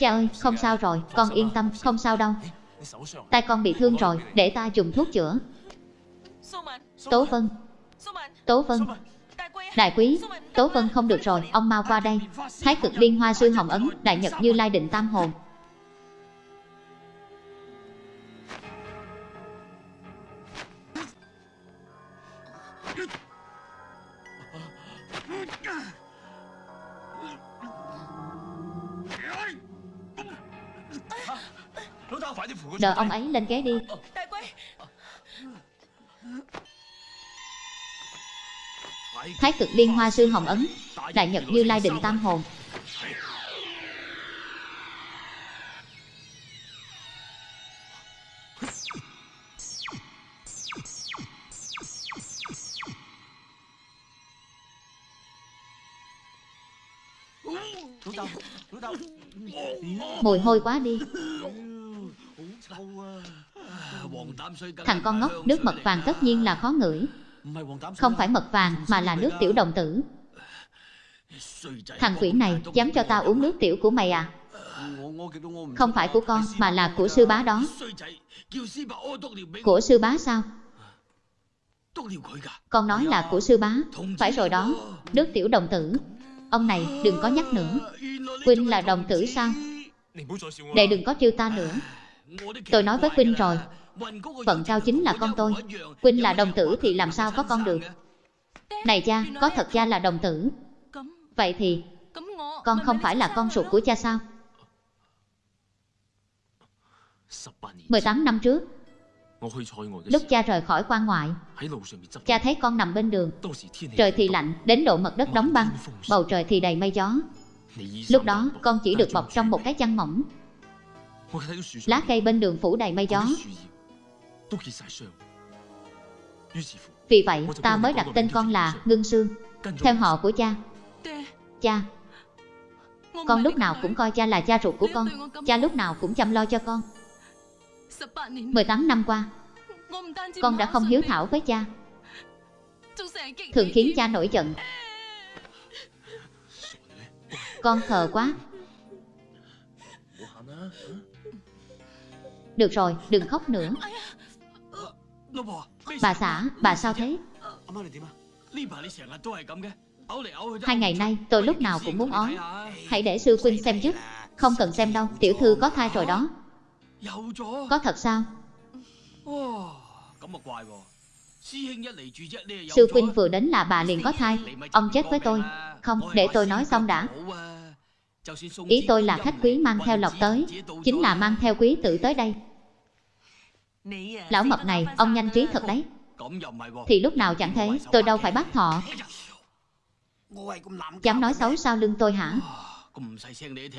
Cha ơi, không sao rồi, con yên tâm, không sao đâu. Tay con bị thương rồi, để ta dùng thuốc chữa. Tố Vân Tố Vân Đại quý, Tố Vân không được rồi, ông mau qua đây. Thái cực liên hoa sư hồng ấn, đại nhật như lai định tam hồn, Đợi ông ấy lên ghế đi. Thái cực liên hoa sư hồng ấn, đại nhật như lai định tam hồn. Mùi hôi quá đi. Thằng con ngốc, nước mật vàng tất nhiên là khó ngửi. Không phải mật vàng, mà là nước tiểu đồng tử. Thằng quỷ này, dám cho ta uống nước tiểu của mày à? Không phải của con, mà là của sư bá đó. Của sư bá sao? Con nói là của sư bá Phải rồi đó Nước tiểu đồng tử Ông này đừng có nhắc nữa Quynh là đồng tử sao để đừng có trêu ta nữa Tôi nói với Quynh rồi Phận trao chính là con tôi. quỳnh là đồng tử thì làm sao có con được? Này cha, có thật cha là đồng tử. Vậy thì Con không phải là con ruột của cha sao? 18 năm trước Lúc cha rời khỏi quan ngoại Cha thấy con nằm bên đường. Trời thì lạnh, đến độ mật đất đóng băng Bầu trời thì đầy mây gió. Lúc đó con chỉ được bọc trong một cái chăn mỏng. Lá cây bên đường phủ đầy mây gió. Vì vậy ta mới đặt tên con là Ngân Sương. Theo họ của cha. Cha. Con lúc nào cũng coi cha là cha ruột của con. Cha lúc nào cũng chăm lo cho con. 18 năm qua Con đã không hiếu thảo với cha. Thường khiến cha nổi giận. Con thờ quá. Được rồi, đừng khóc nữa. Bà xã, bà sao thế? Hai ngày nay tôi lúc nào cũng muốn ói Hãy để sư huynh xem giúp Không cần xem đâu, tiểu thư có thai rồi đó. Có thật sao? Sư huynh vừa đến là bà liền có thai. Ông chết với tôi. Không, để tôi nói xong đã. Ý tôi là khách quý mang theo lọc tới. Chính là mang theo quý tử tới đây. Lão mập này, ông nhanh trí thật đấy. Thì lúc nào chẳng thế, tôi đâu phải bắt thọ. Dám nói xấu sau lưng tôi hả?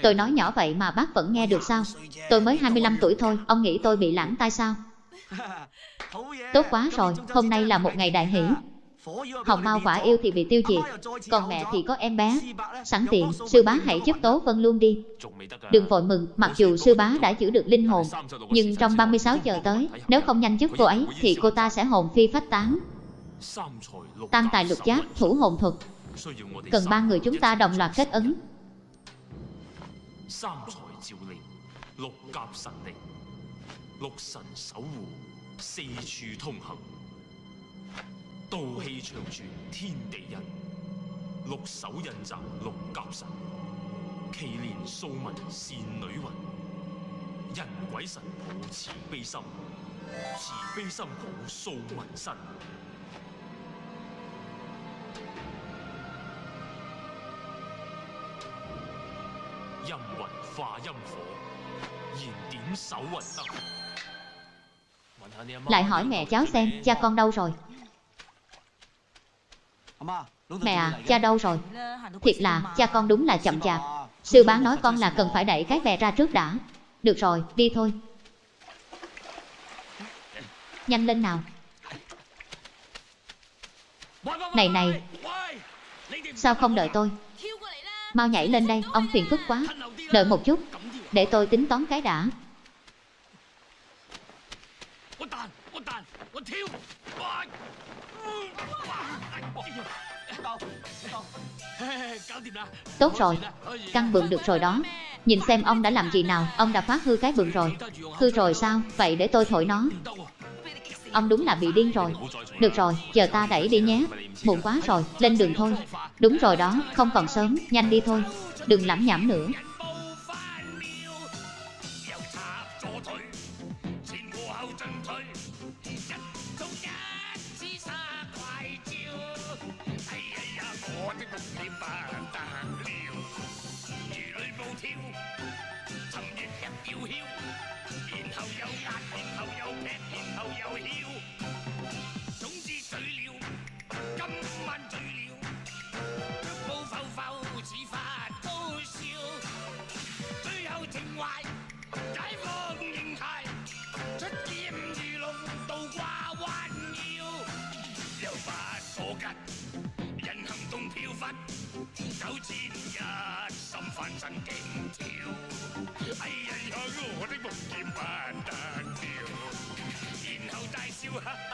Tôi nói nhỏ vậy mà bác vẫn nghe được sao? Tôi mới 25 tuổi thôi, ông nghĩ tôi bị lãng tai sao? Tốt quá rồi, hôm nay là một ngày đại hỷ Hồng Mao quả yêu thì bị tiêu diệt Còn mẹ thì có em bé Sẵn tiện, sư bá hãy giúp Tố Vân luôn đi Đừng vội mừng, mặc dù sư bá đã giữ được linh hồn Nhưng trong 36 giờ tới Nếu không nhanh giúp cô ấy Thì cô ta sẽ hồn phi phách tán Tăng tài lục giáp, thủ hồn thuật Cần ba người chúng ta đồng loạt kết ứng 三才照令，六甲神力，六神守护，四处通行， 道气长存天地一，六手印集六甲神，祈连素文善女魂，人鬼神抱慈悲心，慈悲心抱素文身。阴魂化阴火，燃点手魂灯。问下你阿妈 Lại hỏi mẹ cháu xem, cha con đâu rồi? Mẹ à, cha đâu rồi? Thiệt là, cha con đúng là chậm chạp. Sư bá nói con là cần phải đẩy cái bè ra trước đã. Được rồi, đi thôi. Nhanh lên nào. Này này, sao không đợi tôi? Mau nhảy lên đây, ông phiền phức quá. Đợi một chút, để tôi tính toán cái đã Tốt rồi, căn bừng được rồi đó. Nhìn xem ông đã làm gì nào, ông đã phá hư cái bừng rồi. Hư rồi sao, vậy để tôi thổi nó. Ông đúng là bị điên rồi. Được rồi, giờ ta đẩy đi nhé. Muộn quá rồi, lên đường thôi. Đúng rồi đó, không còn sớm, nhanh đi thôi. Đừng lẩm nhẩm nữa. 有千一心翻身惊跳，哎呀呀，我的梦剑不得了，然后大笑哈哈，